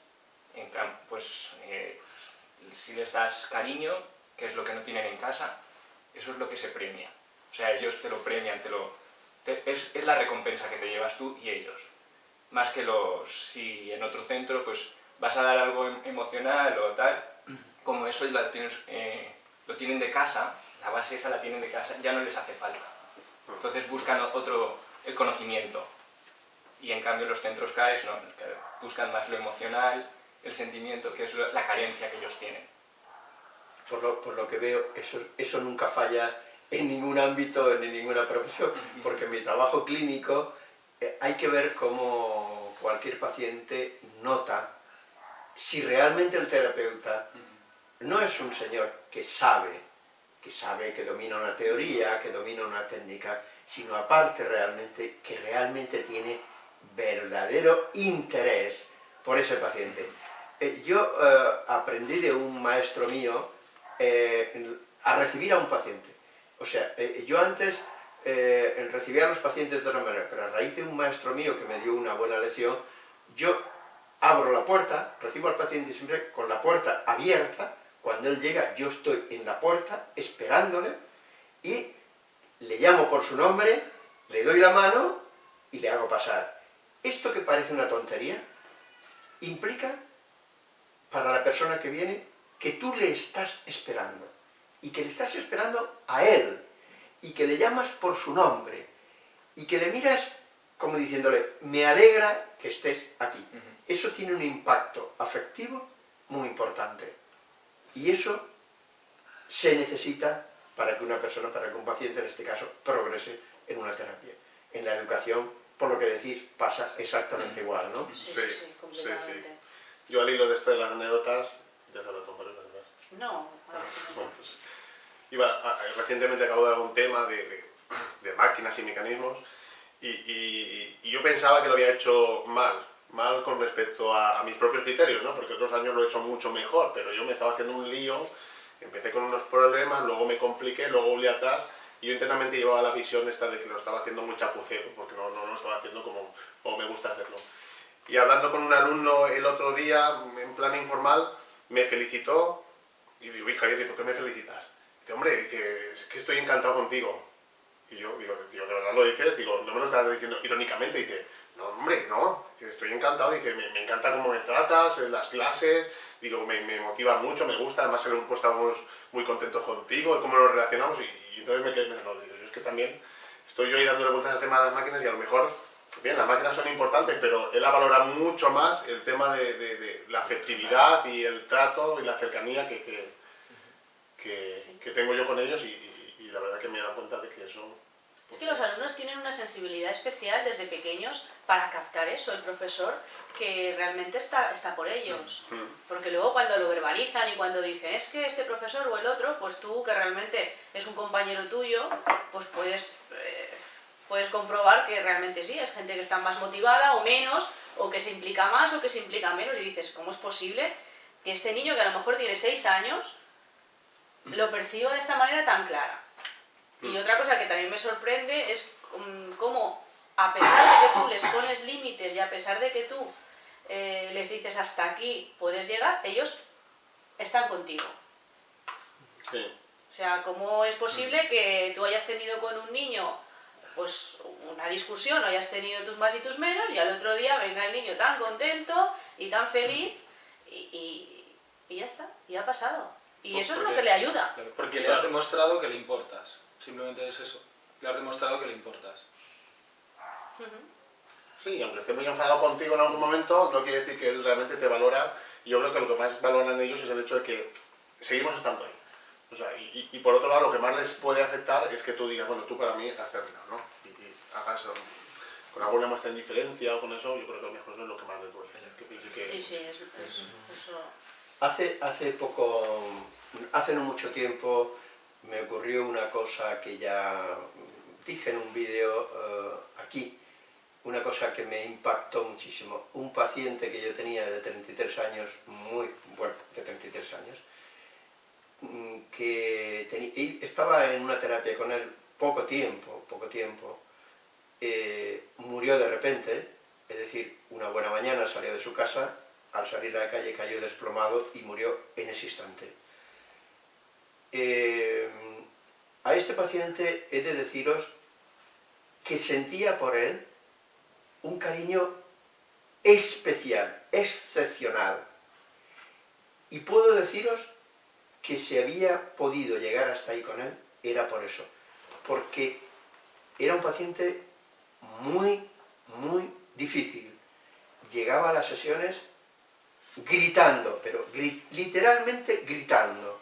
En plan, pues, eh, pues, si les das cariño, que es lo que no tienen en casa, eso es lo que se premia. O sea, ellos te lo premian, te lo, te, es, es, la recompensa que te llevas tú y ellos. Más que los, si en otro centro pues vas a dar algo emocional o tal, como eso lo, tienes, eh, lo tienen de casa, la base esa la tienen de casa, ya no les hace falta. Entonces buscan otro, el conocimiento. Y en cambio los centros CAES no, buscan más lo emocional, el sentimiento, que es la carencia que ellos tienen. Por lo, por lo que veo, eso, eso nunca falla en ningún ámbito, en ninguna profesión, porque en mi trabajo clínico eh, hay que ver cómo cualquier paciente nota si realmente el terapeuta no es un señor que sabe, que sabe, que domina una teoría, que domina una técnica, sino aparte realmente, que realmente tiene verdadero interés por ese paciente. Eh, yo eh, aprendí de un maestro mío a recibir a un paciente. O sea, eh, yo antes eh, recibía a los pacientes de otra manera, pero a raíz de un maestro mío que me dio una buena lección, yo abro la puerta, recibo al paciente siempre con la puerta abierta, cuando él llega yo estoy en la puerta esperándole y le llamo por su nombre, le doy la mano y le hago pasar. Esto que parece una tontería, implica para la persona que viene que tú le estás esperando y que le estás esperando a él y que le llamas por su nombre y que le miras como diciéndole, me alegra que estés aquí. Uh -huh. Eso tiene un impacto afectivo muy importante. Y eso se necesita para que una persona, para que un paciente en este caso, progrese en una terapia. En la educación, por lo que decís, pasa exactamente igual, ¿no? Sí, sí, sí, sí. Yo al hilo de esto de las anécdotas, ya sabes, con varios No, ah, bueno, pues, iba, a, recientemente acabo de dar un tema de, de, de máquinas y mecanismos y, y, y, yo pensaba que lo había hecho mal, mal con respecto a, a, mis propios criterios, ¿no? Porque otros años lo he hecho mucho mejor, pero yo me estaba haciendo un lío, empecé con unos problemas, luego me compliqué, luego volví atrás y yo internamente llevaba la visión esta de que lo estaba haciendo muy chapucero, porque no, no lo estaba haciendo como, como me gusta hacerlo. Y hablando con un alumno el otro día, en plan informal, me felicitó y digo, hija, ¿por qué me felicitas? Hombre, dice, es que estoy encantado contigo. Y yo digo, digo, ¿de verdad lo dices? Digo, no me lo estás diciendo irónicamente. Dice, no, hombre, no. Dice, estoy encantado. Dice, me, encanta cómo me tratas, en las clases. Digo, me, motiva mucho, me gusta. Además, en el grupo estamos muy contentos contigo y cómo nos relacionamos. Y, entonces me quedé pensando, digo, yo es que también estoy yo ahí dándole vueltas al tema de las máquinas y a lo mejor, bien, las máquinas son importantes, pero él ha valorado mucho más el tema de, de, de la afectividad y el trato y la cercanía que, que, que tengo yo con ellos y, y, y, la verdad que me he dado cuenta de que eso... Pues, es que los alumnos tienen una sensibilidad especial desde pequeños para captar eso, el profesor que realmente está, está por ellos. Mm. Porque luego cuando lo verbalizan y cuando dicen es que este profesor o el otro, pues tú que realmente es un compañero tuyo, pues puedes, eh, puedes comprobar que realmente sí, es gente que está más motivada o menos, o que se implica más o que se implica menos y dices, ¿cómo es posible que este niño que a lo mejor tiene 6 años lo perciba de esta manera tan clara. Y otra cosa que también me sorprende es mm, cómo, a pesar de que tú les pones límites y a pesar de que tú eh, les dices hasta aquí puedes llegar, ellos están contigo. Sí. O sea, ¿cómo es posible que tú hayas tenido con un niño pues una discusión hayas tenido tus más y tus menos y al otro día venga el niño tan contento y tan feliz y, y- y ya está, y ha pasado. Y Pues eso es lo porque- que le ayuda. Claro, Porque le has demostrado que le importas. Simplemente es eso. Le has demostrado que le importas. Sí, aunque esté muy enfadado contigo en algún momento, no quiere decir que él realmente te valora. Y yo creo que lo que más valoran ellos es el hecho de que seguimos estando ahí. O sea, y, y- por otro lado, lo que más les puede afectar es que tú digas, bueno, tú para mí has terminado, ¿no? Y, y hagas con alguna muestra de indiferencia o con eso, yo creo que a lo mejor eso es lo que más les duele. Que piense que- Sí, sí, es, es- eso. Hace, hace poco, hace no mucho tiempo, me ocurrió una cosa que ya dije en un vídeo eh, aquí, una cosa que me impactó muchísimo. Un paciente que yo tenía de 33 años, muy, bueno, de 33 años, mm, que estaba en una terapia con él poco tiempo, poco tiempo, eh, murió de repente, es decir, una buena mañana salió de su casa, al salir a la calle cayó desplomado y murió en ese instante. Eh, a este paciente he de deciros que sentía por él un cariño especial, excepcional. Y puedo deciros que si había podido llegar hasta ahí con él, era por eso. Porque era un paciente muy, muy difícil. Llegaba a las sesiones gritando, pero literalmente gritando,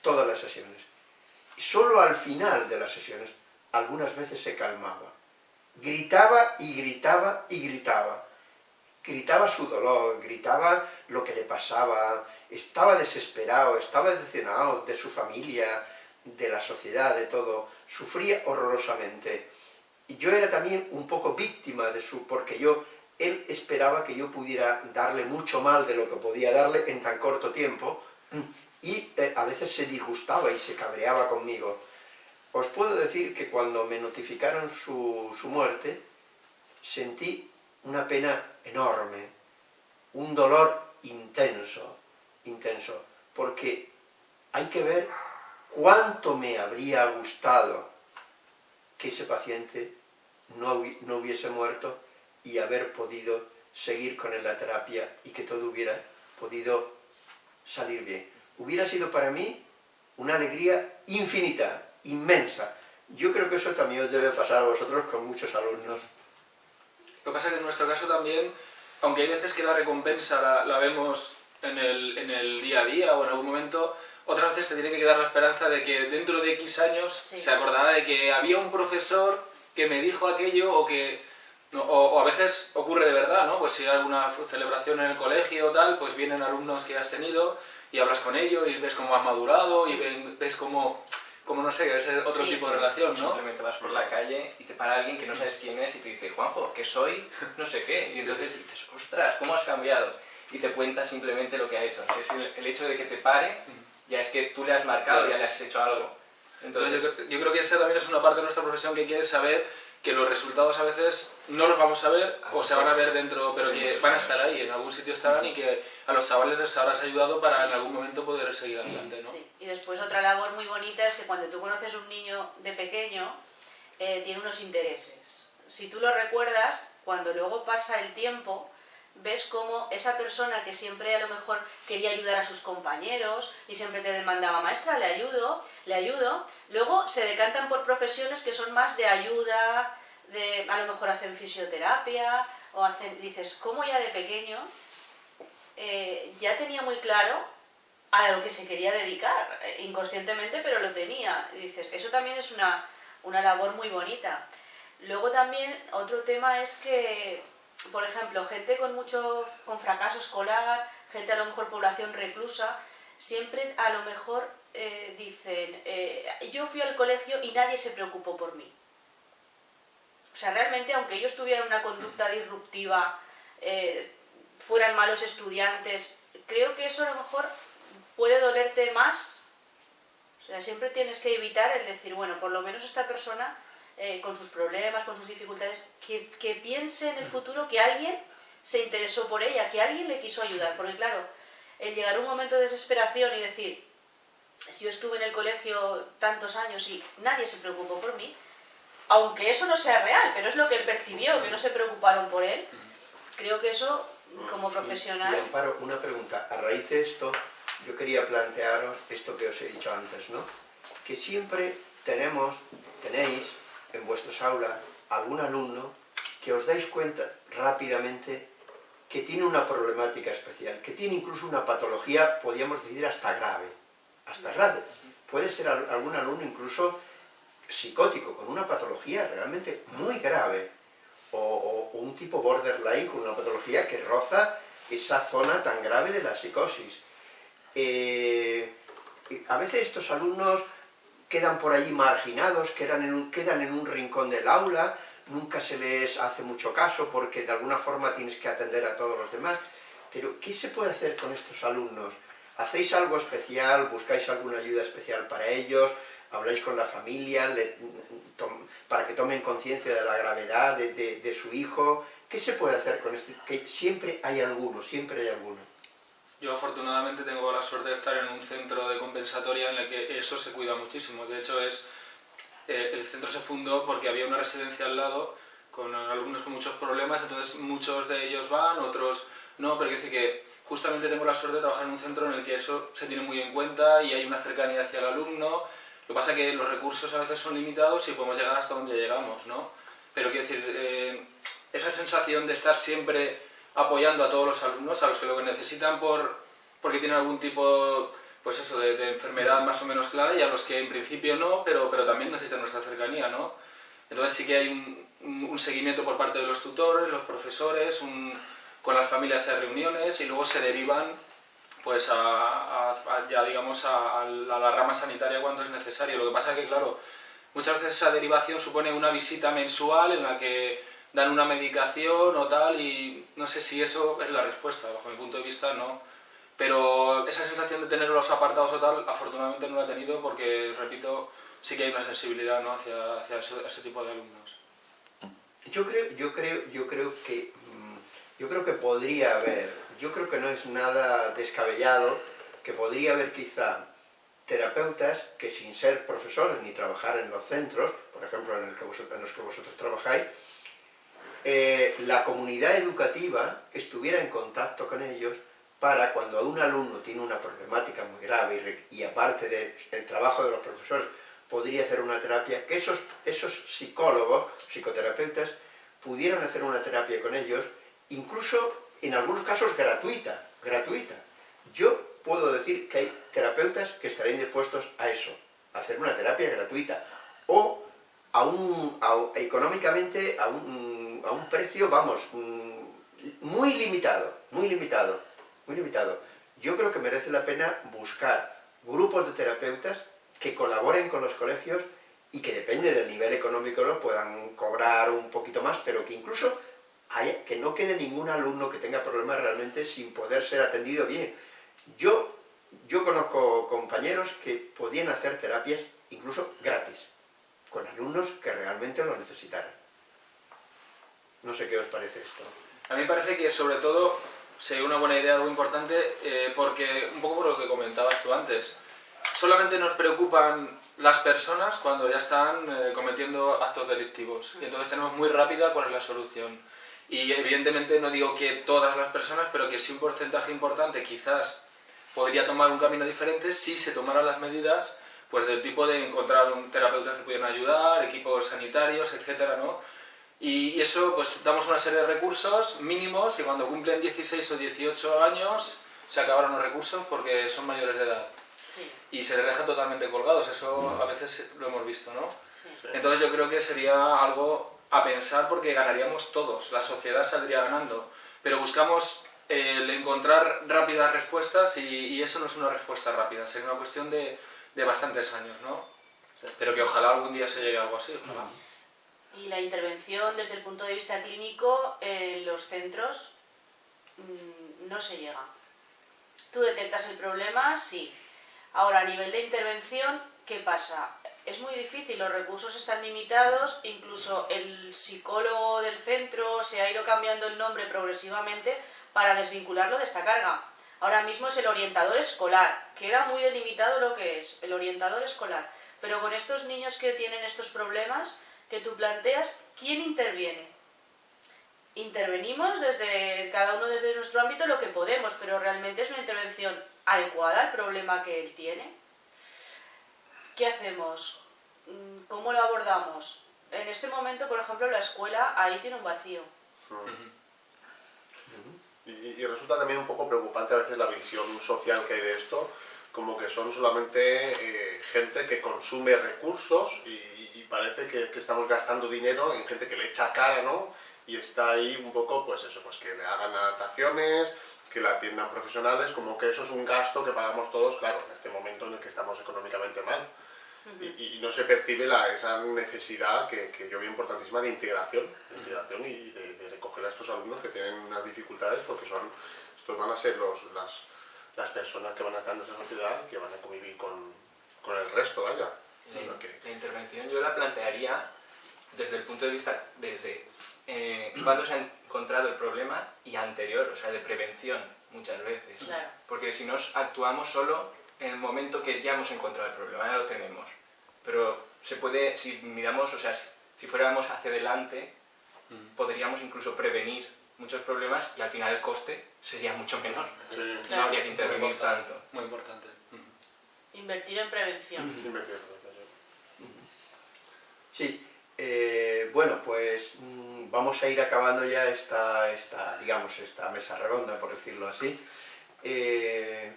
todas las sesiones. Solo al final de las sesiones, algunas veces se calmaba. Gritaba y gritaba y gritaba. Gritaba su dolor, gritaba lo que le pasaba, estaba desesperado, estaba decepcionado de su familia, de la sociedad, de todo. Sufría horrorosamente. Y yo era también un poco víctima de su, porque yo, él esperaba que yo pudiera darle mucho mal de lo que podía darle en tan corto tiempo, y eh, a veces se disgustaba y se cabreaba conmigo. Os puedo decir que cuando me notificaron su, su muerte, sentí una pena enorme, un dolor intenso, intenso, porque hay que ver cuánto me habría gustado que ese paciente no, no hubiese muerto y haber podido seguir con él la terapia y que todo hubiera podido salir bien. Hubiera sido para mí una alegría infinita, inmensa. Yo creo que eso también os debe pasar a vosotros con muchos alumnos. Lo que pasa es que en nuestro caso también, aunque hay veces que la recompensa la, la vemos en el, en el día a día o en algún momento, otras veces te tiene que quedar la esperanza de que dentro de X años Sí. se acordará de que había un profesor que me dijo aquello o que... no, o, o a veces ocurre de verdad, ¿no? Pues si hay alguna celebración en el colegio o tal, pues vienen alumnos que has tenido y hablas con ellos y ves cómo has madurado y ven- ves cómo, cómo, no sé, es otro Sí. tipo de relación, ¿no? Simplemente vas por la calle y te para alguien que no sabes quién es y te dice, Juanjo, que soy no sé qué. Y entonces dices, ostras, ¿cómo has cambiado? Y te cuenta simplemente lo que ha hecho. O sea, es el, el hecho de que te pare, ya es que tú le has marcado, ya le has hecho algo. Entonces, Entonces, yo, creo- yo creo que esa también es una parte de nuestra profesión que quiere saber que los resultados a veces no los vamos a ver o se van a ver dentro, pero que van a estar ahí, en algún sitio estarán y que a los chavales les habrás ayudado para en algún momento poder seguir adelante, ¿no? Y después otra labor muy bonita es que cuando tú conoces un niño de pequeño, eh, tiene unos intereses. Si tú lo recuerdas, cuando luego pasa el tiempo, ves cómo esa persona que siempre a lo mejor quería ayudar a sus compañeros y siempre te demandaba, maestra, le ayudo, le ayudo, luego se decantan por profesiones que son más de ayuda, de, a lo mejor hacen fisioterapia, o hacen, dices, ¿cómo ya de pequeño eh, ya tenía muy claro a lo que se quería dedicar, eh, inconscientemente, pero lo tenía. Dices, eso también es una, una labor muy bonita. Luego también otro tema es que, por ejemplo, gente con mucho con fracaso escolar, gente a lo mejor población reclusa, siempre a lo mejor eh, dicen, eh, yo fui al colegio y nadie se preocupó por mí. O sea, realmente, aunque ellos tuvieran una conducta disruptiva, eh, fueran malos estudiantes, creo que eso a lo mejor puede dolerte más O sea, siempre tienes que evitar el decir, bueno, por lo menos esta persona, eh, con sus problemas, con sus dificultades, que, que piense en el futuro que alguien se interesó por ella, que alguien le quiso ayudar. Porque claro, el llegar a un momento de desesperación y decir, si yo estuve en el colegio tantos años y nadie se preocupó por mí, aunque eso no sea real, pero es lo que él percibió, que no se preocuparon por él, creo que eso, como profesional... Y, Amparo, una pregunta. A raíz de esto, yo quería plantearos esto que os he dicho antes, ¿no? Que siempre tenemos, tenéis en vuestras aulas algún alumno que os dais cuenta rápidamente que tiene una problemática especial, que tiene incluso una patología, podríamos decir, hasta grave. Hasta grave. Puede ser algún alumno incluso psicótico, con una patología realmente muy grave, o, un tipo borderline con una patología que roza esa zona tan grave de la psicosis. Eh, a veces estos alumnos quedan por allí marginados, quedan en, un, quedan en un rincón del aula, nunca se les hace mucho caso porque de alguna forma tienes que atender a todos los demás. Pero, ¿qué se puede hacer con estos alumnos? ¿Hacéis algo especial? ¿Buscáis alguna ayuda especial para ellos? habláis con la familia para que tomen conciencia de la gravedad de, su hijo. ¿Qué se puede hacer con esto? Que siempre hay alguno, siempre hay alguno. Yo afortunadamente tengo la suerte de estar en un centro de compensatoria en el que eso se cuida muchísimo. De hecho, es eh, el centro se fundó porque había una residencia al lado con alumnos con muchos problemas, entonces muchos de ellos van, otros no, pero quiero decir que justamente tengo la suerte de trabajar en un centro en el que eso se tiene muy en cuenta y hay una cercanía hacia el alumno, lo que pasa es que los recursos a veces son limitados y podemos llegar hasta donde llegamos, ¿no? Pero quiero decir, eh, esa sensación de estar siempre apoyando a todos los alumnos, a los que lo necesitan por, porque tienen algún tipo pues eso, de, enfermedad más o menos clara y a los que en principio no, pero, pero también necesitan nuestra cercanía, ¿no? Entonces sí que hay un, un seguimiento por parte de los tutores, los profesores, un, con las familias hay reuniones y luego se derivan pues a, ya digamos a, la rama sanitaria cuando es necesario. Lo que pasa es que, claro, muchas veces esa derivación supone una visita mensual en la que dan una medicación o tal y no sé si eso es la respuesta, bajo mi punto de vista no. Pero esa sensación de tener los apartados o tal, afortunadamente no la he tenido porque, repito, sí que hay una sensibilidad ¿no? hacia, hacia ese, tipo de alumnos. Yo creo, yo creo, yo creo que mm, yo creo que podría haber yo creo que no es nada descabellado que podría haber quizá terapeutas que sin ser profesores ni trabajar en los centros, por ejemplo en, los que vosotros trabajáis, eh, la comunidad educativa estuviera en contacto con ellos para cuando un alumno tiene una problemática muy grave y, aparte del trabajo de los profesores podría hacer una terapia, que esos, esos psicólogos, psicoterapeutas, pudieran hacer una terapia con ellos, incluso en algunos casos gratuita, gratuita. Yo puedo decir que hay terapeutas que estarían dispuestos a eso, a hacer una terapia gratuita, o a económicamente a un, a un precio, vamos, mm, muy limitado, muy limitado, muy limitado. Yo creo que merece la pena buscar grupos de terapeutas que colaboren con los colegios y que depende del nivel económico lo puedan cobrar un poquito más, pero que incluso que no quede ningún alumno que tenga problemas realmente sin poder ser atendido bien. Yo, yo conozco compañeros que podían hacer terapias incluso gratis, con alumnos que realmente lo necesitaran. No sé qué os parece esto. A mí me parece que sobre todo sería una buena idea, algo importante, eh, porque un poco por lo que comentabas tú antes, solamente nos preocupan las personas cuando ya están eh, cometiendo actos delictivos y entonces tenemos muy rápida cuál es la solución. Y evidentemente no digo que todas las personas, pero que sí un porcentaje importante quizás podría tomar un camino diferente si se tomaran las medidas pues del tipo de encontrar un terapeuta que pudieran ayudar, equipos sanitarios, etcétera, ¿no? Y eso, pues damos una serie de recursos mínimos y cuando cumplen 16 o 18 años se acabaron los recursos porque son mayores de edad. Y se les deja totalmente colgados, eso a veces lo hemos visto, ¿no? Entonces yo creo que sería algo a pensar porque ganaríamos todos, la sociedad saldría ganando, pero buscamos el encontrar rápidas respuestas y, eso no es una respuesta rápida, sería una cuestión de, de bastantes años, ¿no? Pero que ojalá algún día se llegue a algo así, Y la intervención desde el punto de vista clínico en los centros mm, no se llega. Tú detectas el problema, sí. Ahora, a nivel de intervención, ¿qué pasa? Es muy difícil, los recursos están limitados, incluso el psicólogo del centro se ha ido cambiando el nombre progresivamente para desvincularlo de esta carga. Ahora mismo es el orientador escolar, queda muy delimitado lo que es, el orientador escolar. Pero con estos niños que tienen estos problemas, que tú planteas, ¿quién interviene? Intervenimos desde cada uno desde nuestro ámbito lo que podemos, pero realmente es una intervención adecuada al problema que él tiene. ¿Qué hacemos? Mm, ¿Cómo lo abordamos? En este momento, por ejemplo, la escuela ahí tiene un vacío. Y, resulta también un poco preocupante a veces la visión social que hay de esto, como que son solamente eh, gente que consume recursos y, parece que, que, estamos gastando dinero en gente que le echa cara, ¿no? Y está ahí un poco, pues eso, pues que le hagan adaptaciones, que la atiendan profesionales, como que eso es un gasto que pagamos todos, claro, en este momento en el que estamos económicamente mal. y, no se percibe la, esa necesidad que, que, yo veo importantísima de integración, de integración y de, recoger a estos alumnos que tienen unas dificultades porque son, estos van a ser los, las, las personas que van a estar en nuestra sociedad que van a convivir con, con el resto, vaya. La, la, intervención yo la plantearía desde el punto de vista, desde eh, cuando se ha encontrado el problema y anterior, o sea, de prevención muchas veces. Porque si nos actuamos solo en el momento que ya hemos encontrado el problema, ya lo tenemos. Pero se puede, si miramos, o sea, si, fuéramos hacia adelante, mm. podríamos incluso prevenir muchos problemas y al final el coste sería mucho menor. No habría que intervenir tanto. Muy importante. Invertir en prevención. Sí, eh, bueno, pues mm, vamos a ir acabando ya esta, esta, digamos, esta mesa redonda, por decirlo así. Eh,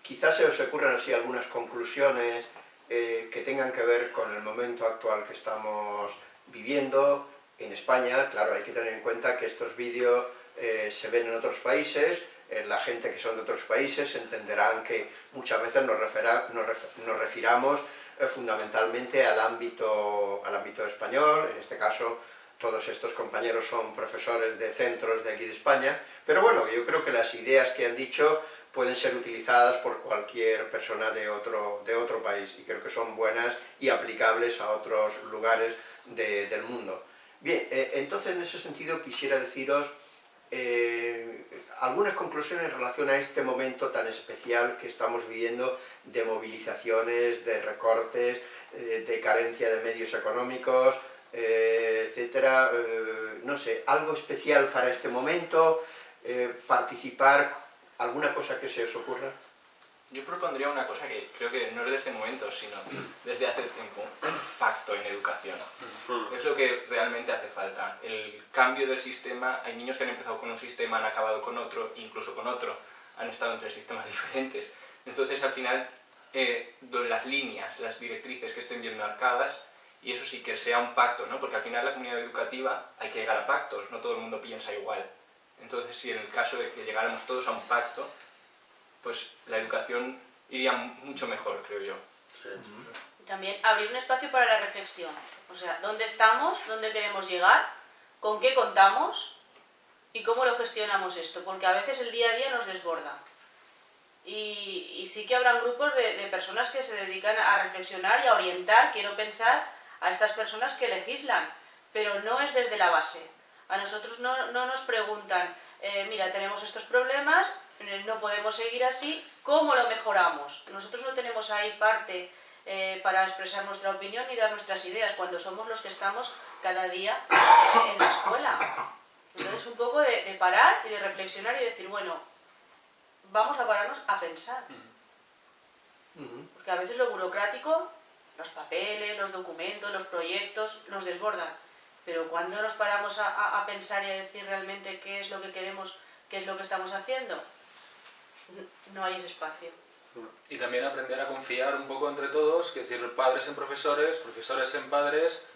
quizás se os ocurran así algunas conclusiones eh, que tengan que ver con el momento actual que estamos viviendo en España. Claro, hay que tener en cuenta que estos vídeos se ven en otros países, la gente que son de otros países entenderán que muchas veces nos, nos refiramos fundamentalmente al ámbito, al ámbito español, en este caso todos estos compañeros son profesores de centros de aquí de España, pero bueno, yo creo que las ideas que han dicho pueden ser utilizadas por cualquier persona de otro, de otro país y creo que son buenas y aplicables a otros lugares del mundo. Bien, eh, entonces en ese sentido quisiera deciros eh, algunas conclusiones en relación a este momento tan especial que estamos viviendo de movilizaciones, de recortes, eh, de carencia de medios económicos, eh, etcétera. no sé, algo especial para este momento, participar, alguna cosa que se os ocurra. Yo propondría una cosa que creo que no es de este momento, sino desde hace tiempo, pacto en educación. Hmm. Es lo que realmente hace falta. El cambio del sistema, hay niños que han empezado con un sistema, han acabado con otro, incluso con otro, han estado entre sistemas diferentes. Entonces al final, eh, las líneas, las directrices que estén bien marcadas, y eso sí que sea un pacto, ¿no? porque al final la comunidad educativa hay que llegar a pactos, no todo el mundo piensa igual. Entonces si en el caso de que llegáramos todos a un pacto, pues la educación iría mucho mejor, creo yo. También abrir un espacio para la reflexión. O sea, ¿dónde estamos? ¿Dónde queremos llegar? ¿Con qué contamos? ¿Y cómo lo gestionamos esto? Porque a veces el día a día nos desborda. Y, sí que habrán grupos de, personas que se dedican a reflexionar y a orientar, quiero pensar, a estas personas que legislan, pero no es desde la base. A nosotros no, no nos preguntan, eh, mira, tenemos estos problemas, no podemos seguir así, ¿cómo lo mejoramos? Nosotros no tenemos ahí parte eh, para expresar nuestra opinión ni dar nuestras ideas, cuando somos los que estamos cada día en la escuela. Entonces un poco de, parar y de reflexionar y decir, bueno, vamos a pararnos a pensar. Porque a veces lo burocrático, los papeles, los documentos, los proyectos, nos desbordan. Pero cuando nos paramos a pensar y a decir realmente qué es lo que queremos, qué es lo que estamos haciendo, no hay ese espacio. Y también aprender a confiar un poco entre todos, que decir, padres en profesores, profesores en padres,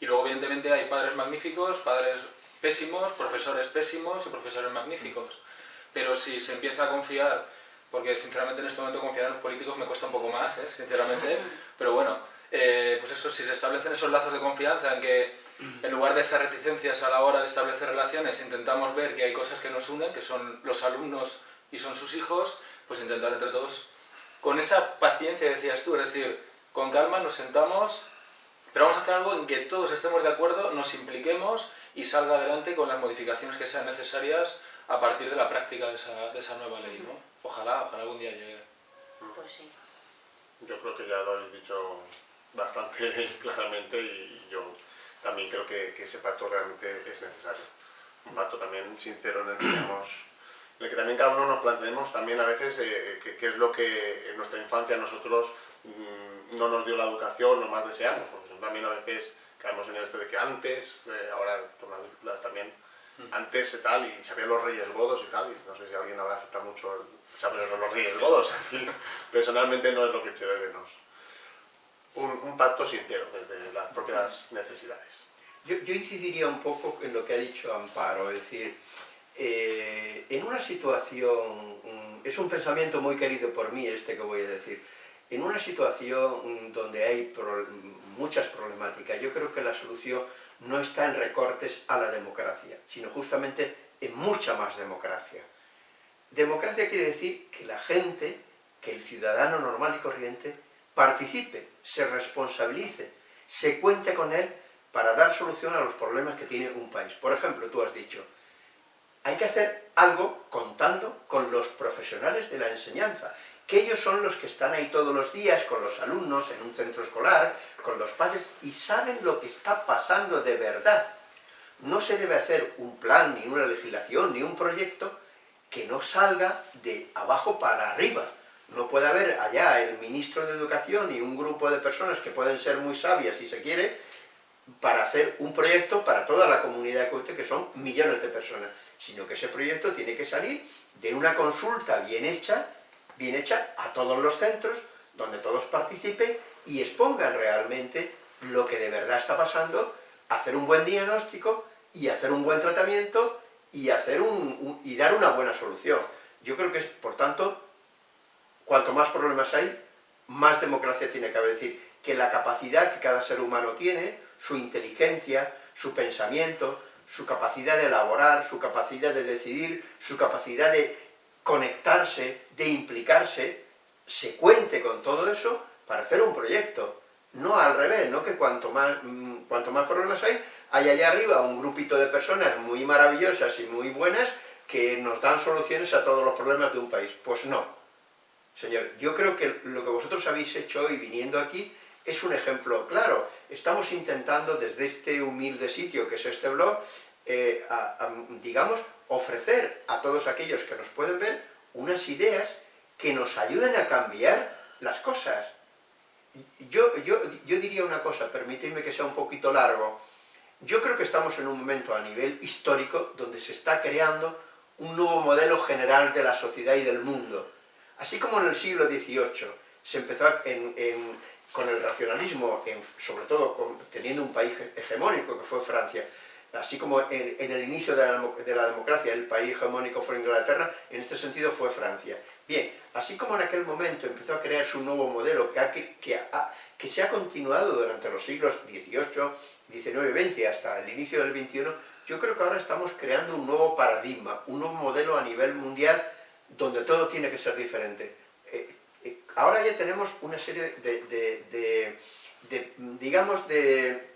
y luego evidentemente hay padres magníficos, padres pésimos, profesores pésimos y profesores magníficos. Pero si se empieza a confiar, porque sinceramente en este momento confiar en los políticos me cuesta un poco más, ¿eh? sinceramente, pero bueno, eh, pues eso, si se establecen esos lazos de confianza en que en lugar de esas reticencias a la hora de establecer relaciones, intentamos ver que hay cosas que nos unen, que son los alumnos y son sus hijos, pues intentar entre todos, con esa paciencia decías tú, es decir, con calma nos sentamos, pero vamos a hacer algo en que todos estemos de acuerdo, nos impliquemos y salga adelante con las modificaciones que sean necesarias a partir de la práctica de esa, de esa nueva ley, ¿no? Ojalá, ojalá algún día llegue. Pues sí. Yo creo que ya lo habéis dicho bastante claramente y también creo que, que ese pacto realmente es necesario. Un pacto también sincero en el que, digamos, en el que también cada uno nos planteemos también a veces eh, qué qué es lo que en nuestra infancia nosotros mm, no nos dio la educación o más deseamos, porque también a veces caemos en esto de que antes, eh, ahora con las películas también, antes y tal, y sabían los reyes godos y tal, y no sé si a alguien habrá afectado mucho el saber los reyes godos, personalmente no es lo que eché de menos. Un, un pacto sincero desde las propias necesidades. Yo, yo incidiría un poco en lo que ha dicho Amparo, es decir, eh, en una situación, es un pensamiento muy querido por mí este que voy a decir, en una situación donde hay muchas problemáticas, yo creo que la solución no está en recortes a la democracia, sino justamente en mucha más democracia. Democracia quiere decir que la gente, que el ciudadano normal y corriente, participe, se responsabilice, se cuente con él para dar solución a los problemas que tiene un país. Por ejemplo, tú has dicho, hay que hacer algo contando con los profesionales de la enseñanza, que ellos son los que están ahí todos los días con los alumnos en un centro escolar, con los padres, y saben lo que está pasando de verdad. No se debe hacer un plan, ni una legislación, ni un proyecto que no salga de abajo para arriba. No puede haber allá el ministro de Educación y un grupo de personas que pueden ser muy sabias, si se quiere, para hacer un proyecto para toda la comunidad de Coite, que son millones de personas, sino que ese proyecto tiene que salir de una consulta bien hecha, bien hecha a todos los centros, donde todos participen y expongan realmente lo que de verdad está pasando, hacer un buen diagnóstico y hacer un buen tratamiento y, hacer un, y dar una buena solución. Yo creo que, por tanto, cuanto más problemas hay, más democracia tiene que haber. Es decir, que la capacidad que cada ser humano tiene, su inteligencia, su pensamiento, su capacidad de elaborar, su capacidad de decidir, su capacidad de conectarse, de implicarse, se cuente con todo eso para hacer un proyecto. No al revés, no que cuanto más, mm, cuanto más problemas hay, hay allá arriba un grupito de personas muy maravillosas y muy buenas que nos dan soluciones a todos los problemas de un país. Pues no. Señor, yo creo que lo que vosotros habéis hecho hoy viniendo aquí es un ejemplo claro. Estamos intentando desde este humilde sitio que es este blog, eh, digamos, ofrecer a todos aquellos que nos pueden ver unas ideas que nos ayuden a cambiar las cosas. Yo, yo, yo diría una cosa, permitidme que sea un poquito largo. Yo creo que estamos en un momento a nivel histórico donde se está creando un nuevo modelo general de la sociedad y del mundo. Así como en el siglo XVIII se empezó en- con el racionalismo, sobre todo teniendo un país hegemónico que fue Francia, así como en, el inicio de la, demo- de la democracia el país hegemónico fue Inglaterra, en este sentido fue Francia. Bien, así como en aquel momento empezó a crearse un nuevo modelo que, ha- que, que se ha continuado durante los siglos XVIII, XIX XX hasta el inicio del XXI, yo creo que ahora estamos creando un nuevo paradigma, un nuevo modelo a nivel mundial donde todo tiene que ser diferente. Eh, ahora ya tenemos una serie de, digamos, de,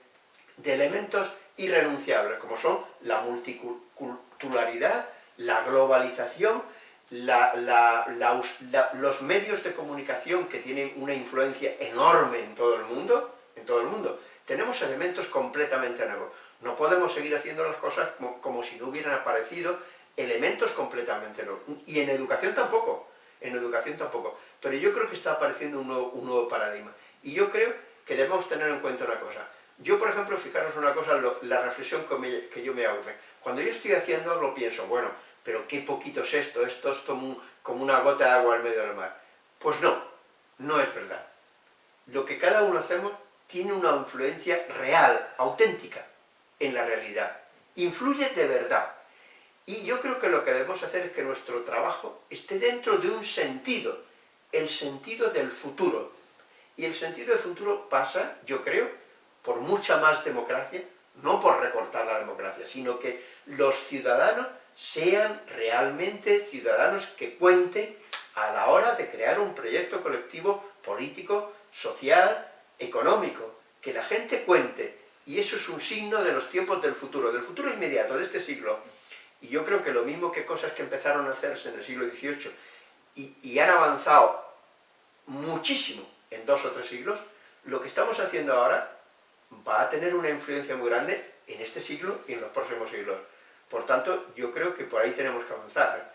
elementos irrenunciables, como son la multiculturalidad, la globalización, los medios de comunicación que tienen una influencia enorme en todo el mundo, en todo el mundo. Tenemos elementos completamente nuevos. No podemos seguir haciendo las cosas como, como si no hubieran aparecido elementos completamente nuevos. Y en educación tampoco, en educación tampoco. Pero yo creo que está apareciendo un nuevo, paradigma. Y yo creo que debemos tener en cuenta una cosa. Yo, por ejemplo, fijaros una cosa, la reflexión que, que yo me hago. Cuando yo estoy haciendo algo, pienso, bueno, pero qué poquito es esto, esto es como, como una gota de agua al medio del mar. Pues no, no es verdad. Lo que cada uno hacemos tiene una influencia real, auténtica, en la realidad. Influye de verdad. Y yo creo que lo que debemos hacer es que nuestro trabajo esté dentro de un sentido, el sentido del futuro. Y el sentido del futuro pasa, yo creo, por mucha más democracia, no por recortar la democracia, sino que los ciudadanos sean realmente ciudadanos que cuenten a la hora de crear un proyecto colectivo político, social, económico, que la gente cuente, y eso es un signo de los tiempos del futuro, del futuro inmediato, de este siglo. Y yo creo que lo mismo que cosas que empezaron a hacerse en el siglo XVIII y, y han avanzado muchísimo en dos o tres siglos, lo que estamos haciendo ahora va a tener una influencia muy grande en este siglo y en los próximos siglos. Por tanto, yo creo que por ahí tenemos que avanzar.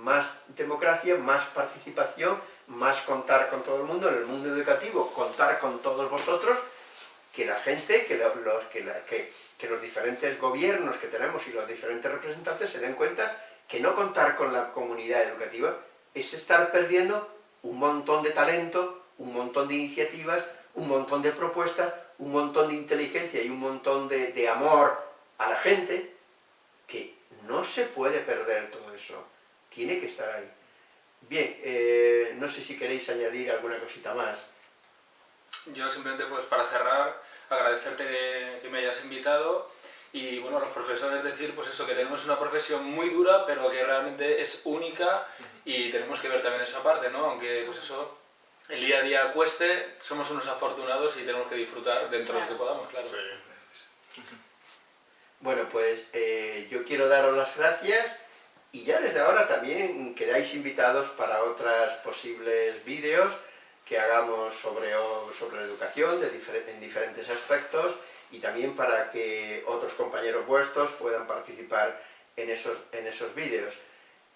Más democracia, más participación, más contar con todo el mundo, en el mundo educativo, contar con todos vosotros, que la gente, que los, que, que los diferentes gobiernos que tenemos y los diferentes representantes se den cuenta que no contar con la comunidad educativa es estar perdiendo un montón de talento, un montón de iniciativas, un montón de propuestas, un montón de inteligencia y un montón de, amor a la gente, que no se puede perder todo eso, tiene que estar ahí. Bien, eh, no sé si queréis añadir alguna cosita más. Yo simplemente, pues para cerrar, agradecerte que, me hayas invitado y bueno, los profesores decir pues eso, que tenemos una profesión muy dura, pero que realmente es única y tenemos que ver también esa parte, ¿no? Aunque pues eso, el día a día cueste, somos unos afortunados y tenemos que disfrutar dentro de lo que podamos, claro. Bueno, pues eh, yo quiero daros las gracias y ya desde ahora también quedáis invitados para otros posibles vídeos que hagamos sobre, sobre educación de en diferentes aspectos y también para que otros compañeros vuestros puedan participar en esos, en esos vídeos.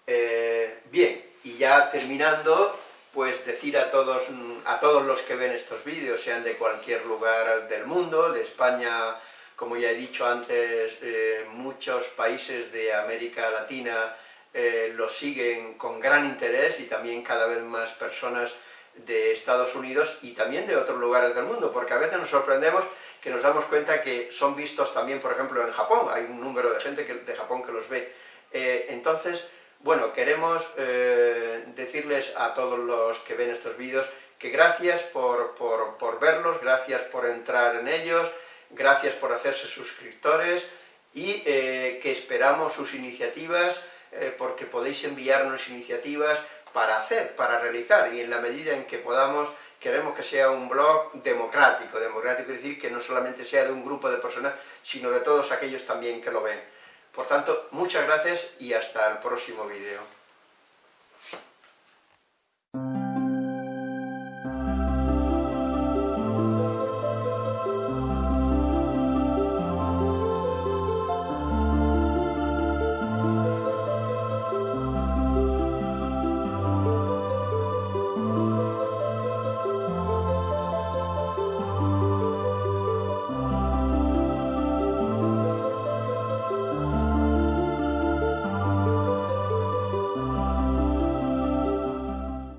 Eh, bien, y ya terminando, pues decir a todos, a todos los que ven estos vídeos, sean de cualquier lugar del mundo, de España, como ya he dicho antes, eh, muchos países de América Latina eh, los siguen con gran interés y también cada vez más personas de Estados Unidos y también de otros lugares del mundo, porque a veces nos sorprendemos que nos damos cuenta que son vistos también, por ejemplo, en Japón, hay un número de gente de Japón que los ve. Eh, entonces, bueno, queremos eh, decirles a todos los que ven estos vídeos que gracias por, verlos, gracias por entrar en ellos, gracias por hacerse suscriptores y eh, que esperamos sus iniciativas porque podéis enviarnos iniciativas para hacer, para realizar y en la medida en que podamos queremos que sea un blog democrático, democrático es decir que no solamente sea de un grupo de personas, sino de todos aquellos también que lo ven. Por tanto, muchas gracias y hasta el próximo vídeo.